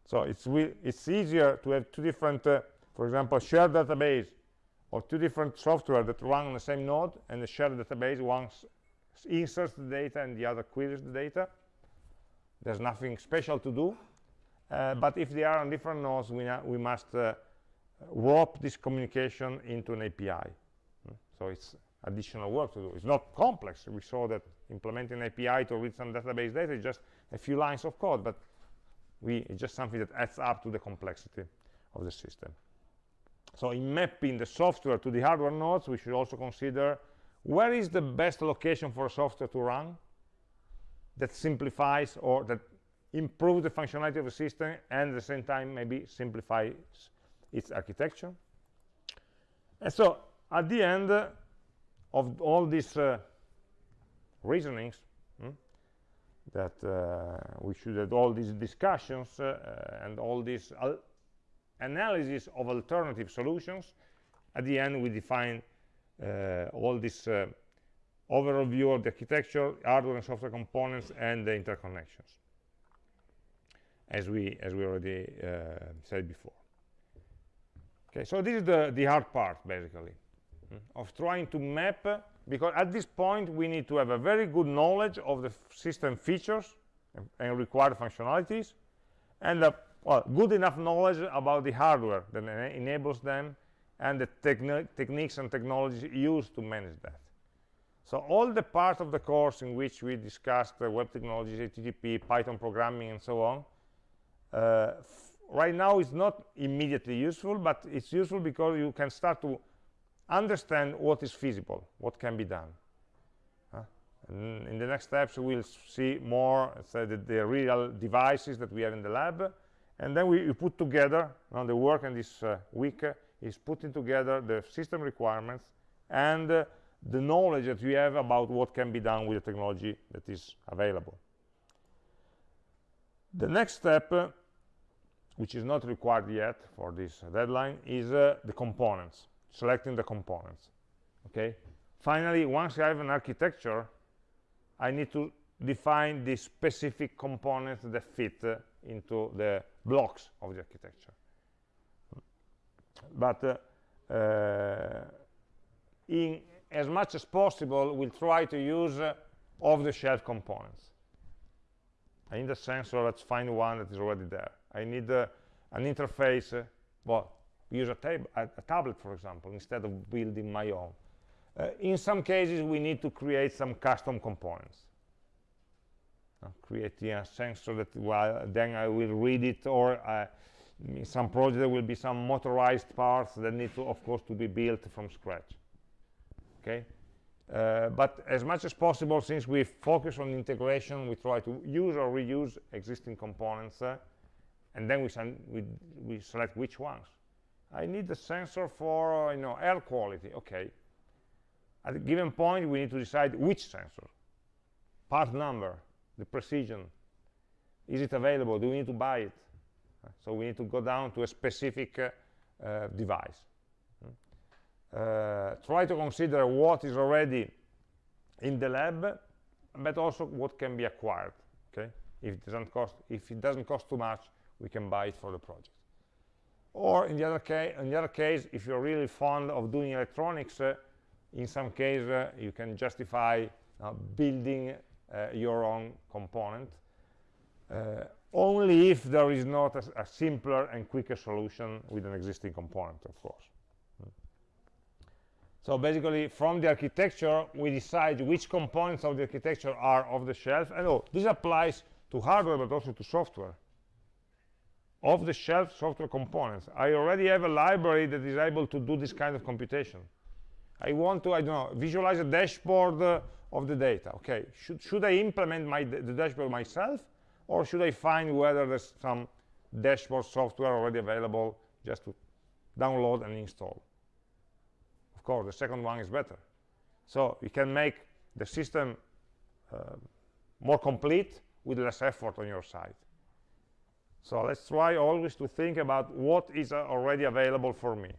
So it's, it's easier to have two different, uh, for example, shared database or two different software that run on the same node and the shared database one inserts the data and the other queries the data. There's nothing special to do. Uh, but if they are on different nodes we, we must uh, wrap this communication into an API hmm? so it's additional work to do. It's not complex. We saw that implementing an API to read some database data is just a few lines of code but we it's just something that adds up to the complexity of the system. So in mapping the software to the hardware nodes we should also consider where is the best location for software to run that simplifies or that improves the functionality of the system and at the same time maybe simplifies its architecture. And so at the end of all these uh, reasonings that uh, we should have all these discussions uh, and all these analysis of alternative solutions. At the end we define uh, all this uh, overview of the architecture hardware and software components and the interconnections as we as we already uh, said before. Okay so this is the the hard part basically mm, of trying to map because at this point we need to have a very good knowledge of the system features and, and required functionalities and a well, good enough knowledge about the hardware that enables them and the techni techniques and technologies used to manage that. So all the parts of the course in which we discussed uh, web technologies, HTTP, Python programming, and so on, uh, right now is not immediately useful, but it's useful because you can start to understand what is feasible, what can be done. In the next steps, we'll see more so the, the real devices that we have in the lab, and then we, we put together on the work in this uh, week uh, is putting together the system requirements and uh, the knowledge that we have about what can be done with the technology that is available. The next step uh, which is not required yet for this deadline is uh, the components selecting the components okay? Finally once i have an architecture i need to define the specific components that fit uh, into the blocks of the architecture. But uh, uh, in as much as possible we'll try to use uh, off-the-shelf components. I need a sensor let's find one that is already there. I need uh, an interface uh, use a, tab a, a, tablet for example instead of building my own. Uh, in some cases we need to create some custom components. Creating a sensor that well, then I will read it or uh, in some project there will be some motorized parts that need to of course to be built from scratch. Okay? Uh, but as much as possible since we focus on integration we try to use or reuse existing components uh, and then we, we, we, select which ones I need a sensor for you know air quality okay. At a given point we need to decide which sensor. Part number the precision. Is it available? Do we need to buy it? So we need to go down to a specific uh, uh, device. Uh, try to consider what is already in the lab but also what can be acquired okay? If it doesn't cost if it doesn't cost too much we can buy it for the project or in the other case in the other case if you're really fond of doing electronics uh, in some case uh, you can justify uh, building uh, your own component uh, only if there is not a, a, simpler and quicker solution with an existing component of course. Hmm. so basically from the architecture we decide which components of the architecture are off the shelf. And oh this applies to hardware but also to software off the shelf software components. I already have a library that is able to do this kind of computation. I want to i don't know visualize a dashboard uh, of the data okay? Should, should i implement my the dashboard myself or should i find whether there's some dashboard software already available just to download and install? Of course the second one is better. So you can make the system uh, more complete with less effort on your side so let's try always to think about what is uh, already available for me.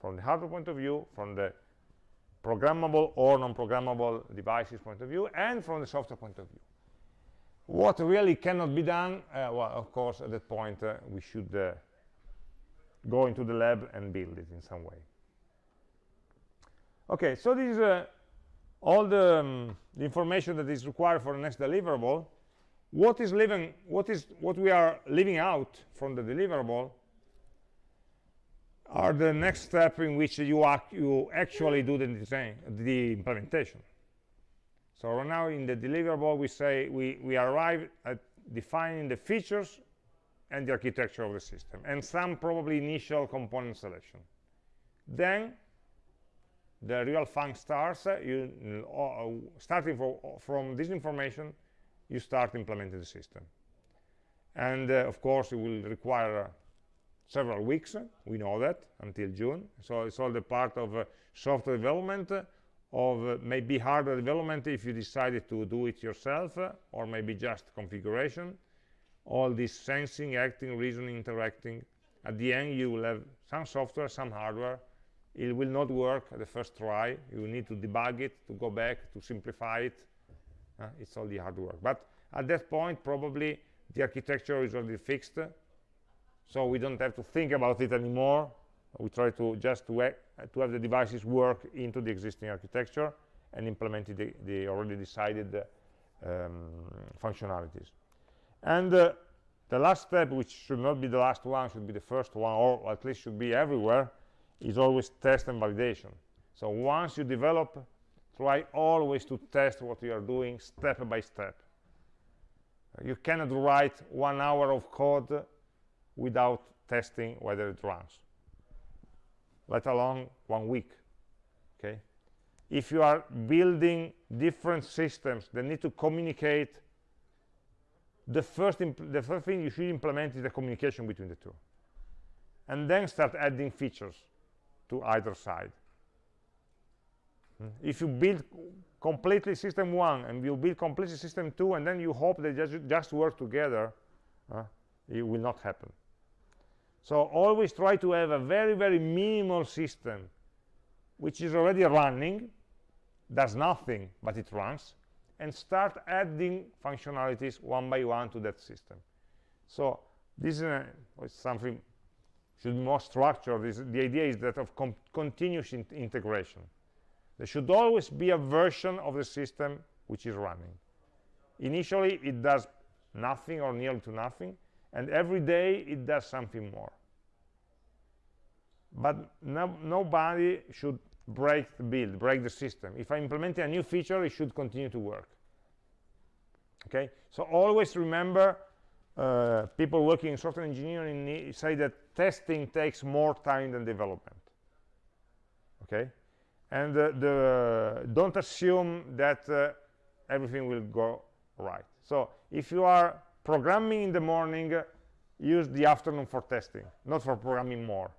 From the hardware point of view from the programmable or non-programmable devices point of view and from the software point of view. What really cannot be done uh, well of course at that point uh, we should uh, go into the lab and build it in some way. Okay so this is uh, all the, um, the, information that is required for the next deliverable what is living what is what we are leaving out from the deliverable are the next step in which you act, you actually do the design the implementation. So right now in the deliverable we say we we arrive at defining the features and the architecture of the system and some probably initial component selection. Then the real fun starts you uh, starting from this information you start implementing the system. And uh, of course it will require uh, several weeks we know that until june. So it's all the part of uh, software development of uh, maybe hardware development if you decided to do it yourself uh, or maybe just configuration. All this sensing acting reasoning interacting. At the end you will have some software some hardware. It will not work at the first try. You need to debug it to go back to simplify it uh, it's all the hard work. But at that point probably the architecture is already fixed so we don't have to think about it anymore. We try to just to, to have the devices work into the existing architecture and implement the, the already decided uh, um, functionalities. And uh, the last step which should not be the last one should be the first one or at least should be everywhere is always test and validation. So once you develop try always to test what you are doing step by step. You cannot write one hour of code without testing whether it runs. Let alone one week okay? If you are building different systems that need to communicate the first the first thing you should implement is the communication between the two. And then start adding features to either side? If you build completely system one and you build completely system two and then you hope they just, just work together uh, it will not happen. So always try to have a very very minimal system which is already running does nothing but it runs and start adding functionalities one by one to that system. So this is a, something should be more structured. This, the idea is that of continuous in integration there should always be a version of the system which is running. Initially it does nothing or nearly to nothing and every day it does something more. But no, nobody should break the build break the system. If i implement a new feature it should continue to work. Okay? So always remember uh, people working in software engineering say that testing takes more time than development. Okay and uh, the, don't assume that uh, everything will go right. So if you are programming in the morning use the afternoon for testing not for programming more.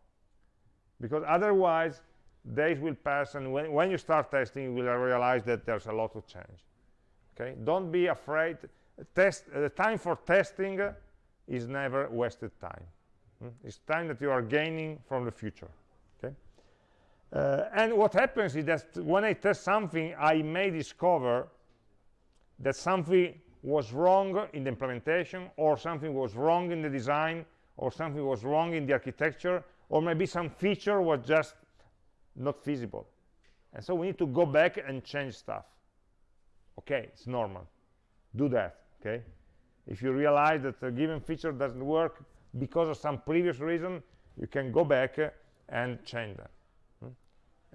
Because otherwise days will pass and when, when you start testing you will realize that there's a lot to change. Okay? Don't be afraid. Test the time for testing is never wasted time. Hmm? it's time that you are gaining from the future uh, and what happens is that when i test something i may discover that something was wrong in the implementation or something was wrong in the design or something was wrong in the architecture or maybe some feature was just not feasible. And so we need to go back and change stuff. Okay it's normal. Do that okay? If you realize that a given feature doesn't work because of some previous reason you can go back and change hmm?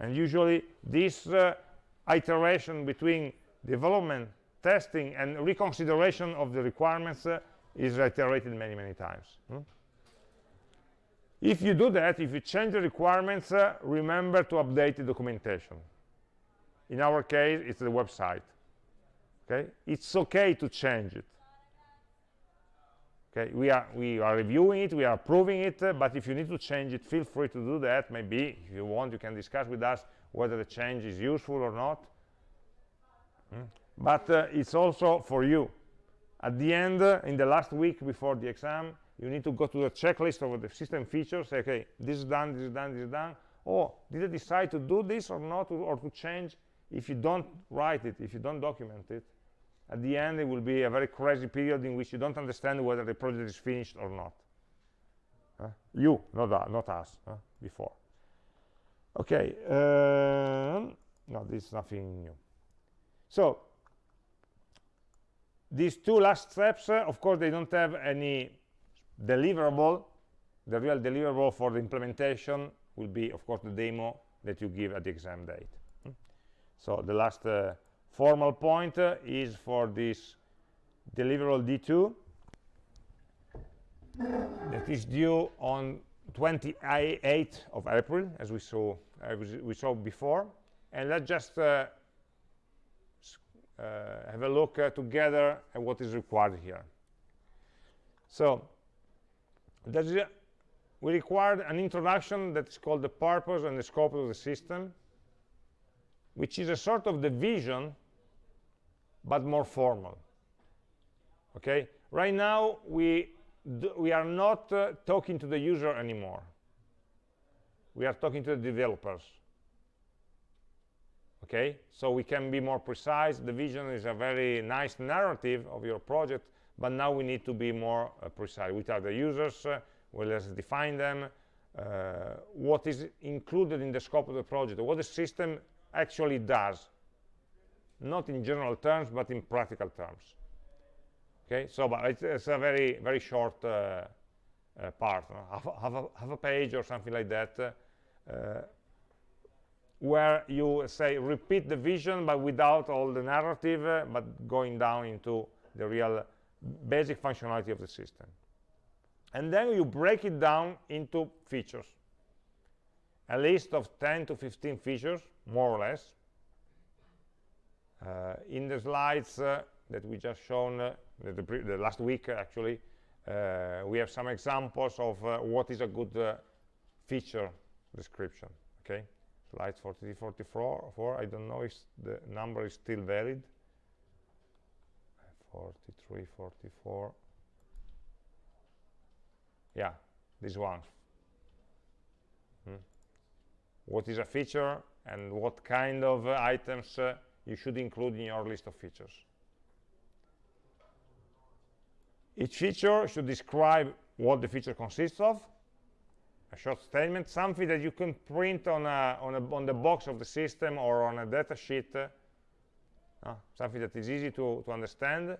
And usually this uh, iteration between development testing and reconsideration of the requirements uh, is iterated many many times hmm? if you do that if you change the requirements uh, remember to update the documentation. In our case it's the website okay? It's okay to change it okay we are we are reviewing it we are approving it uh, but if you need to change it feel free to do that. Maybe if you want you can discuss with us whether the change is useful or not. Hmm? but uh, it's also for you. At the end uh, in the last week before the exam you need to go to the checklist of the system features say okay this is done this is done this is done. Oh did i decide to do this or not or to change if you don't write it if you don't document it at the end it will be a very crazy period in which you don't understand whether the project is finished or not uh, you not uh, not us uh, before okay no, no, this is nothing new so these two last steps, uh, of course, they don't have any deliverable. The real deliverable for the implementation will be, of course, the demo that you give at the exam date. Hmm? So the last uh, formal point uh, is for this deliverable D2 that is due on 28th of April, as we saw we saw before. And let's just uh, uh, have a look uh, together at what is required here. So we required an introduction that is called the purpose and the scope of the system, which is a sort of the vision, but more formal. Okay, right now we we are not uh, talking to the user anymore. We are talking to the developers. Okay, so we can be more precise. The vision is a very nice narrative of your project, but now we need to be more uh, precise. Which are the users? Uh, well, let's define them. Uh, what is included in the scope of the project? What the system actually does? Not in general terms, but in practical terms. Okay so but it's, it's a very very short uh, uh, part half, half, a, half, a, page or something like that uh, where you say repeat the vision but without all the narrative uh, but going down into the real basic functionality of the system. And then you break it down into features a list of 10 to 15 features more or less. Uh, in the slides uh, that we just shown uh, the, the, the, last week actually uh, we have some examples of uh, what is a good uh, feature description okay? Slides 43 44 4 i don't know if the number is still valid. 43 44 yeah this one. What is a feature and what kind of uh, items uh, you should include in your list of features. Each feature should describe what the feature consists of, a short statement, something that you can print on, a, on, a, on the box of the system or on a data sheet, uh, something that is easy to, to understand,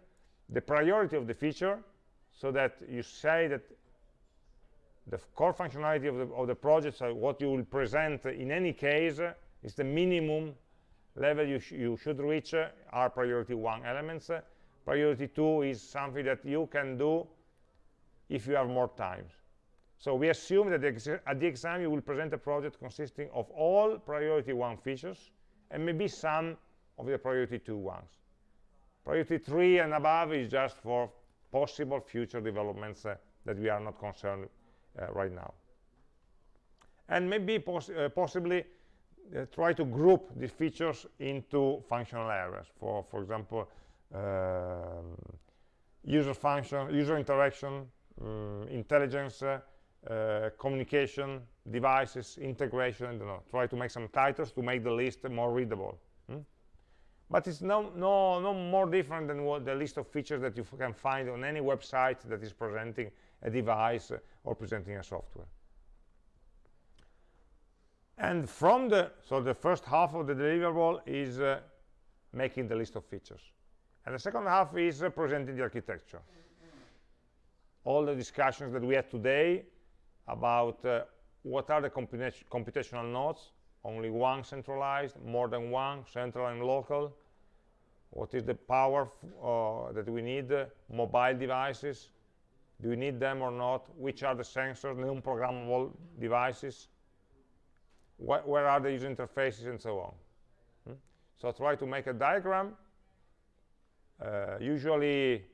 the priority of the feature, so that you say that the core functionality of the, of the project, so what you will present in any case, is the minimum level you, sh you should reach uh, are priority one elements, priority 2 is something that you can do if you have more time. So we assume that the at the exam you will present a project consisting of all priority 1 features and maybe some of the priority two ones. Priority 3 and above is just for possible future developments uh, that we are not concerned uh, right now. And maybe poss uh, possibly uh, try to group these features into functional areas. For, for example, um, user function, user interaction, um, intelligence, uh, uh, communication, devices, integration, I don't know, try to make some titles to make the list more readable. Hmm? But it's no, no, no more different than what the list of features that you can find on any website that is presenting a device or presenting a software. And from the, so the first half of the deliverable is uh, making the list of features. And the second half is uh, presenting the architecture. All the discussions that we had today about uh, what are the computational nodes, only one centralized, more than one, central and local, what is the power uh, that we need, mobile devices, do we need them or not, which are the sensors, non-programmable devices, Wh where are the user interfaces, and so on. Hmm? So try to make a diagram. Uh, usually,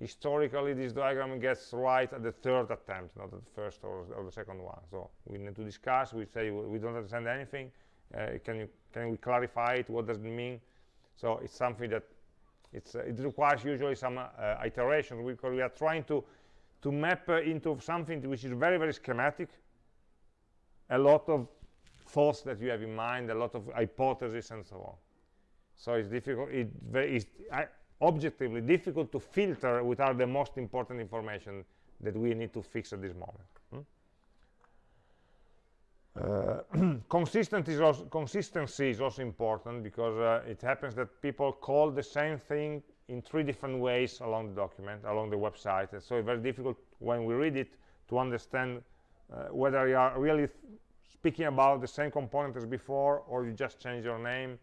historically, this diagram gets right at the third attempt, not at the first or, or the second one. So we need to discuss. We say we don't understand anything. Uh, can you can we clarify it? What does it mean? So it's something that it's uh, it requires usually some uh, iteration because we are trying to to map uh, into something which is very very schematic. A lot of thoughts that you have in mind, a lot of hypotheses and so on so it's difficult it it's objectively difficult to filter without the most important information that we need to fix at this moment hmm? uh, consistency, is also, consistency is also important because uh, it happens that people call the same thing in three different ways along the document, along the website. And so it's very difficult when we read it to understand uh, whether you are really speaking about the same component as before or you just change your name.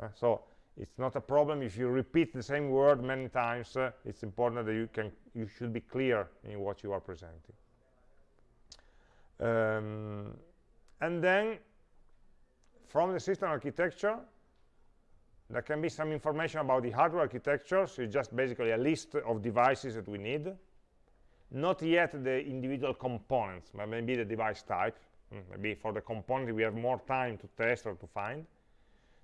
Uh, so it's not a problem if you repeat the same word many times. Uh, it's important that you can you should be clear in what you are presenting. Um, and then from the system architecture, there can be some information about the hardware architecture, so it's just basically a list of devices that we need. Not yet the individual components, but maybe the device type. Hmm, maybe for the component we have more time to test or to find.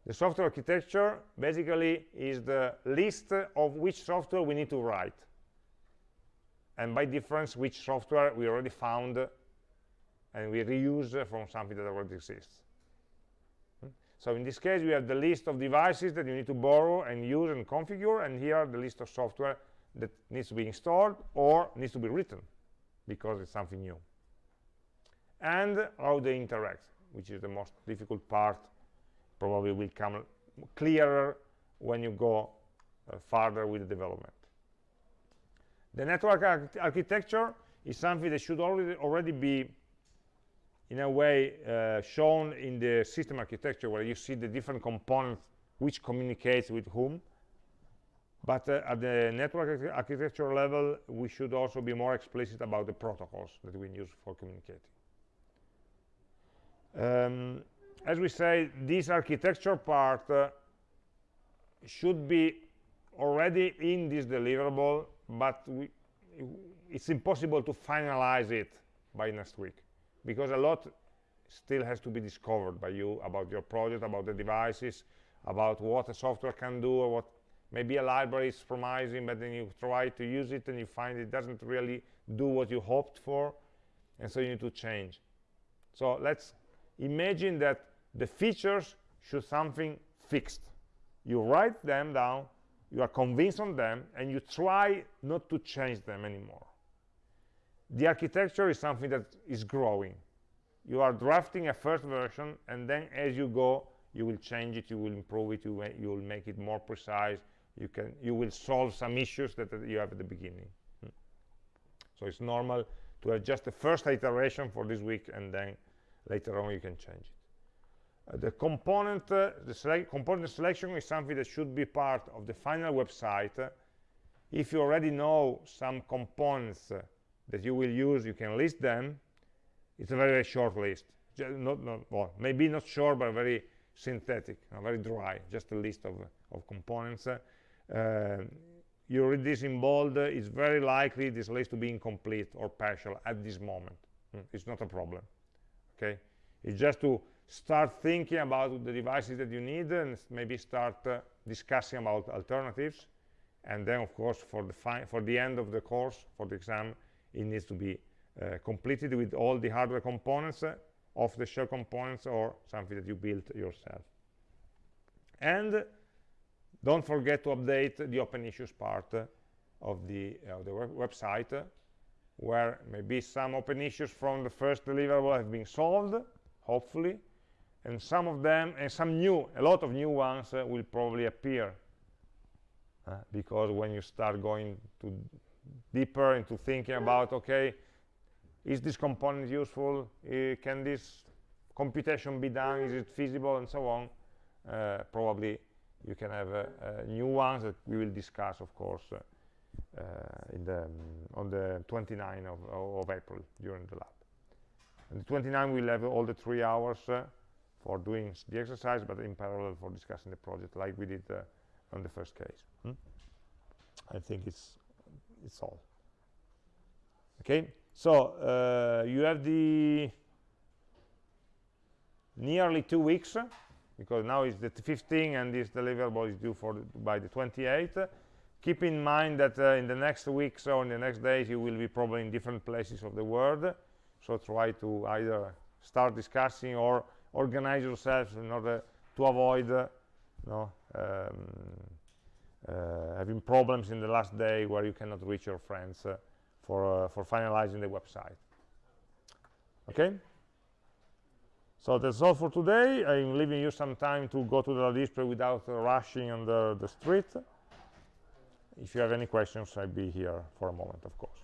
The software architecture basically is the list of which software we need to write. And by difference, which software we already found and we reuse from something that already exists. Hmm? So in this case, we have the list of devices that you need to borrow and use and configure, and here the list of software that needs to be installed or needs to be written because it's something new. And how they interact, which is the most difficult part, probably will come clearer when you go uh, farther with the development. The network arch architecture is something that should already, already be in a way uh, shown in the system architecture where you see the different components which communicates with whom but uh, at the network architecture level we should also be more explicit about the protocols that we use for communicating um, as we say this architecture part uh, should be already in this deliverable but we, it's impossible to finalize it by next week because a lot still has to be discovered by you about your project, about the devices, about what a software can do, or what maybe a library is promising, but then you try to use it and you find it doesn't really do what you hoped for, and so you need to change. So let's imagine that the features should something fixed. You write them down, you are convinced on them, and you try not to change them anymore. The architecture is something that is growing. You are drafting a first version and then as you go you will change it you will improve it you, will make it more precise. You can you will solve some issues that, you have at the beginning. Hmm. so it's normal to have just the first iteration for this week and then later on you can change it the component the select component selection is something that should be part of the final website if you already know some components that you will use, you can list them. It's a very, very short list. not, not, well, maybe not short, but very synthetic, uh, very dry, just a list of, of components. Uh, you read this in bold, uh, it's very likely this list to be incomplete or partial at this moment. Mm, it's not a problem, okay? It's just to start thinking about the devices that you need and maybe start uh, discussing about alternatives. And then, of course, for the, for the end of the course, for the exam, it needs to be uh, completed with all the hardware components uh, off-the-shelf components or something that you built yourself and don't forget to update the open issues part uh, of the, uh, the web website uh, where maybe some open issues from the first deliverable have been solved hopefully and some of them and some new a lot of new ones uh, will probably appear because when you start going to deeper into thinking about okay is this component useful? Uh, can this computation be done? Is it feasible? And so on. Uh, probably you can have uh, new ones that we will discuss of course uh, uh, in the um, on the 29th of, of, April during the lab. And the 29 we'll have all the three hours uh, for doing the exercise but in parallel for discussing the project like we did on the first case hmm? I think it's it's all. Okay so uh, you have the nearly two weeks because now it's the 15 and this deliverable is due for the, by the 28th keep in mind that uh, in the next weeks or in the next days you will be probably in different places of the world. So try to either start discussing or organize yourselves in order to avoid uh, no, um, uh, having problems in the last day where you cannot reach your friends uh, for, uh, for finalizing the website. Okay? So that's all for today. I'm leaving you some time to go to the display without rushing on the, the street. if you have any questions I'll be here for a moment of course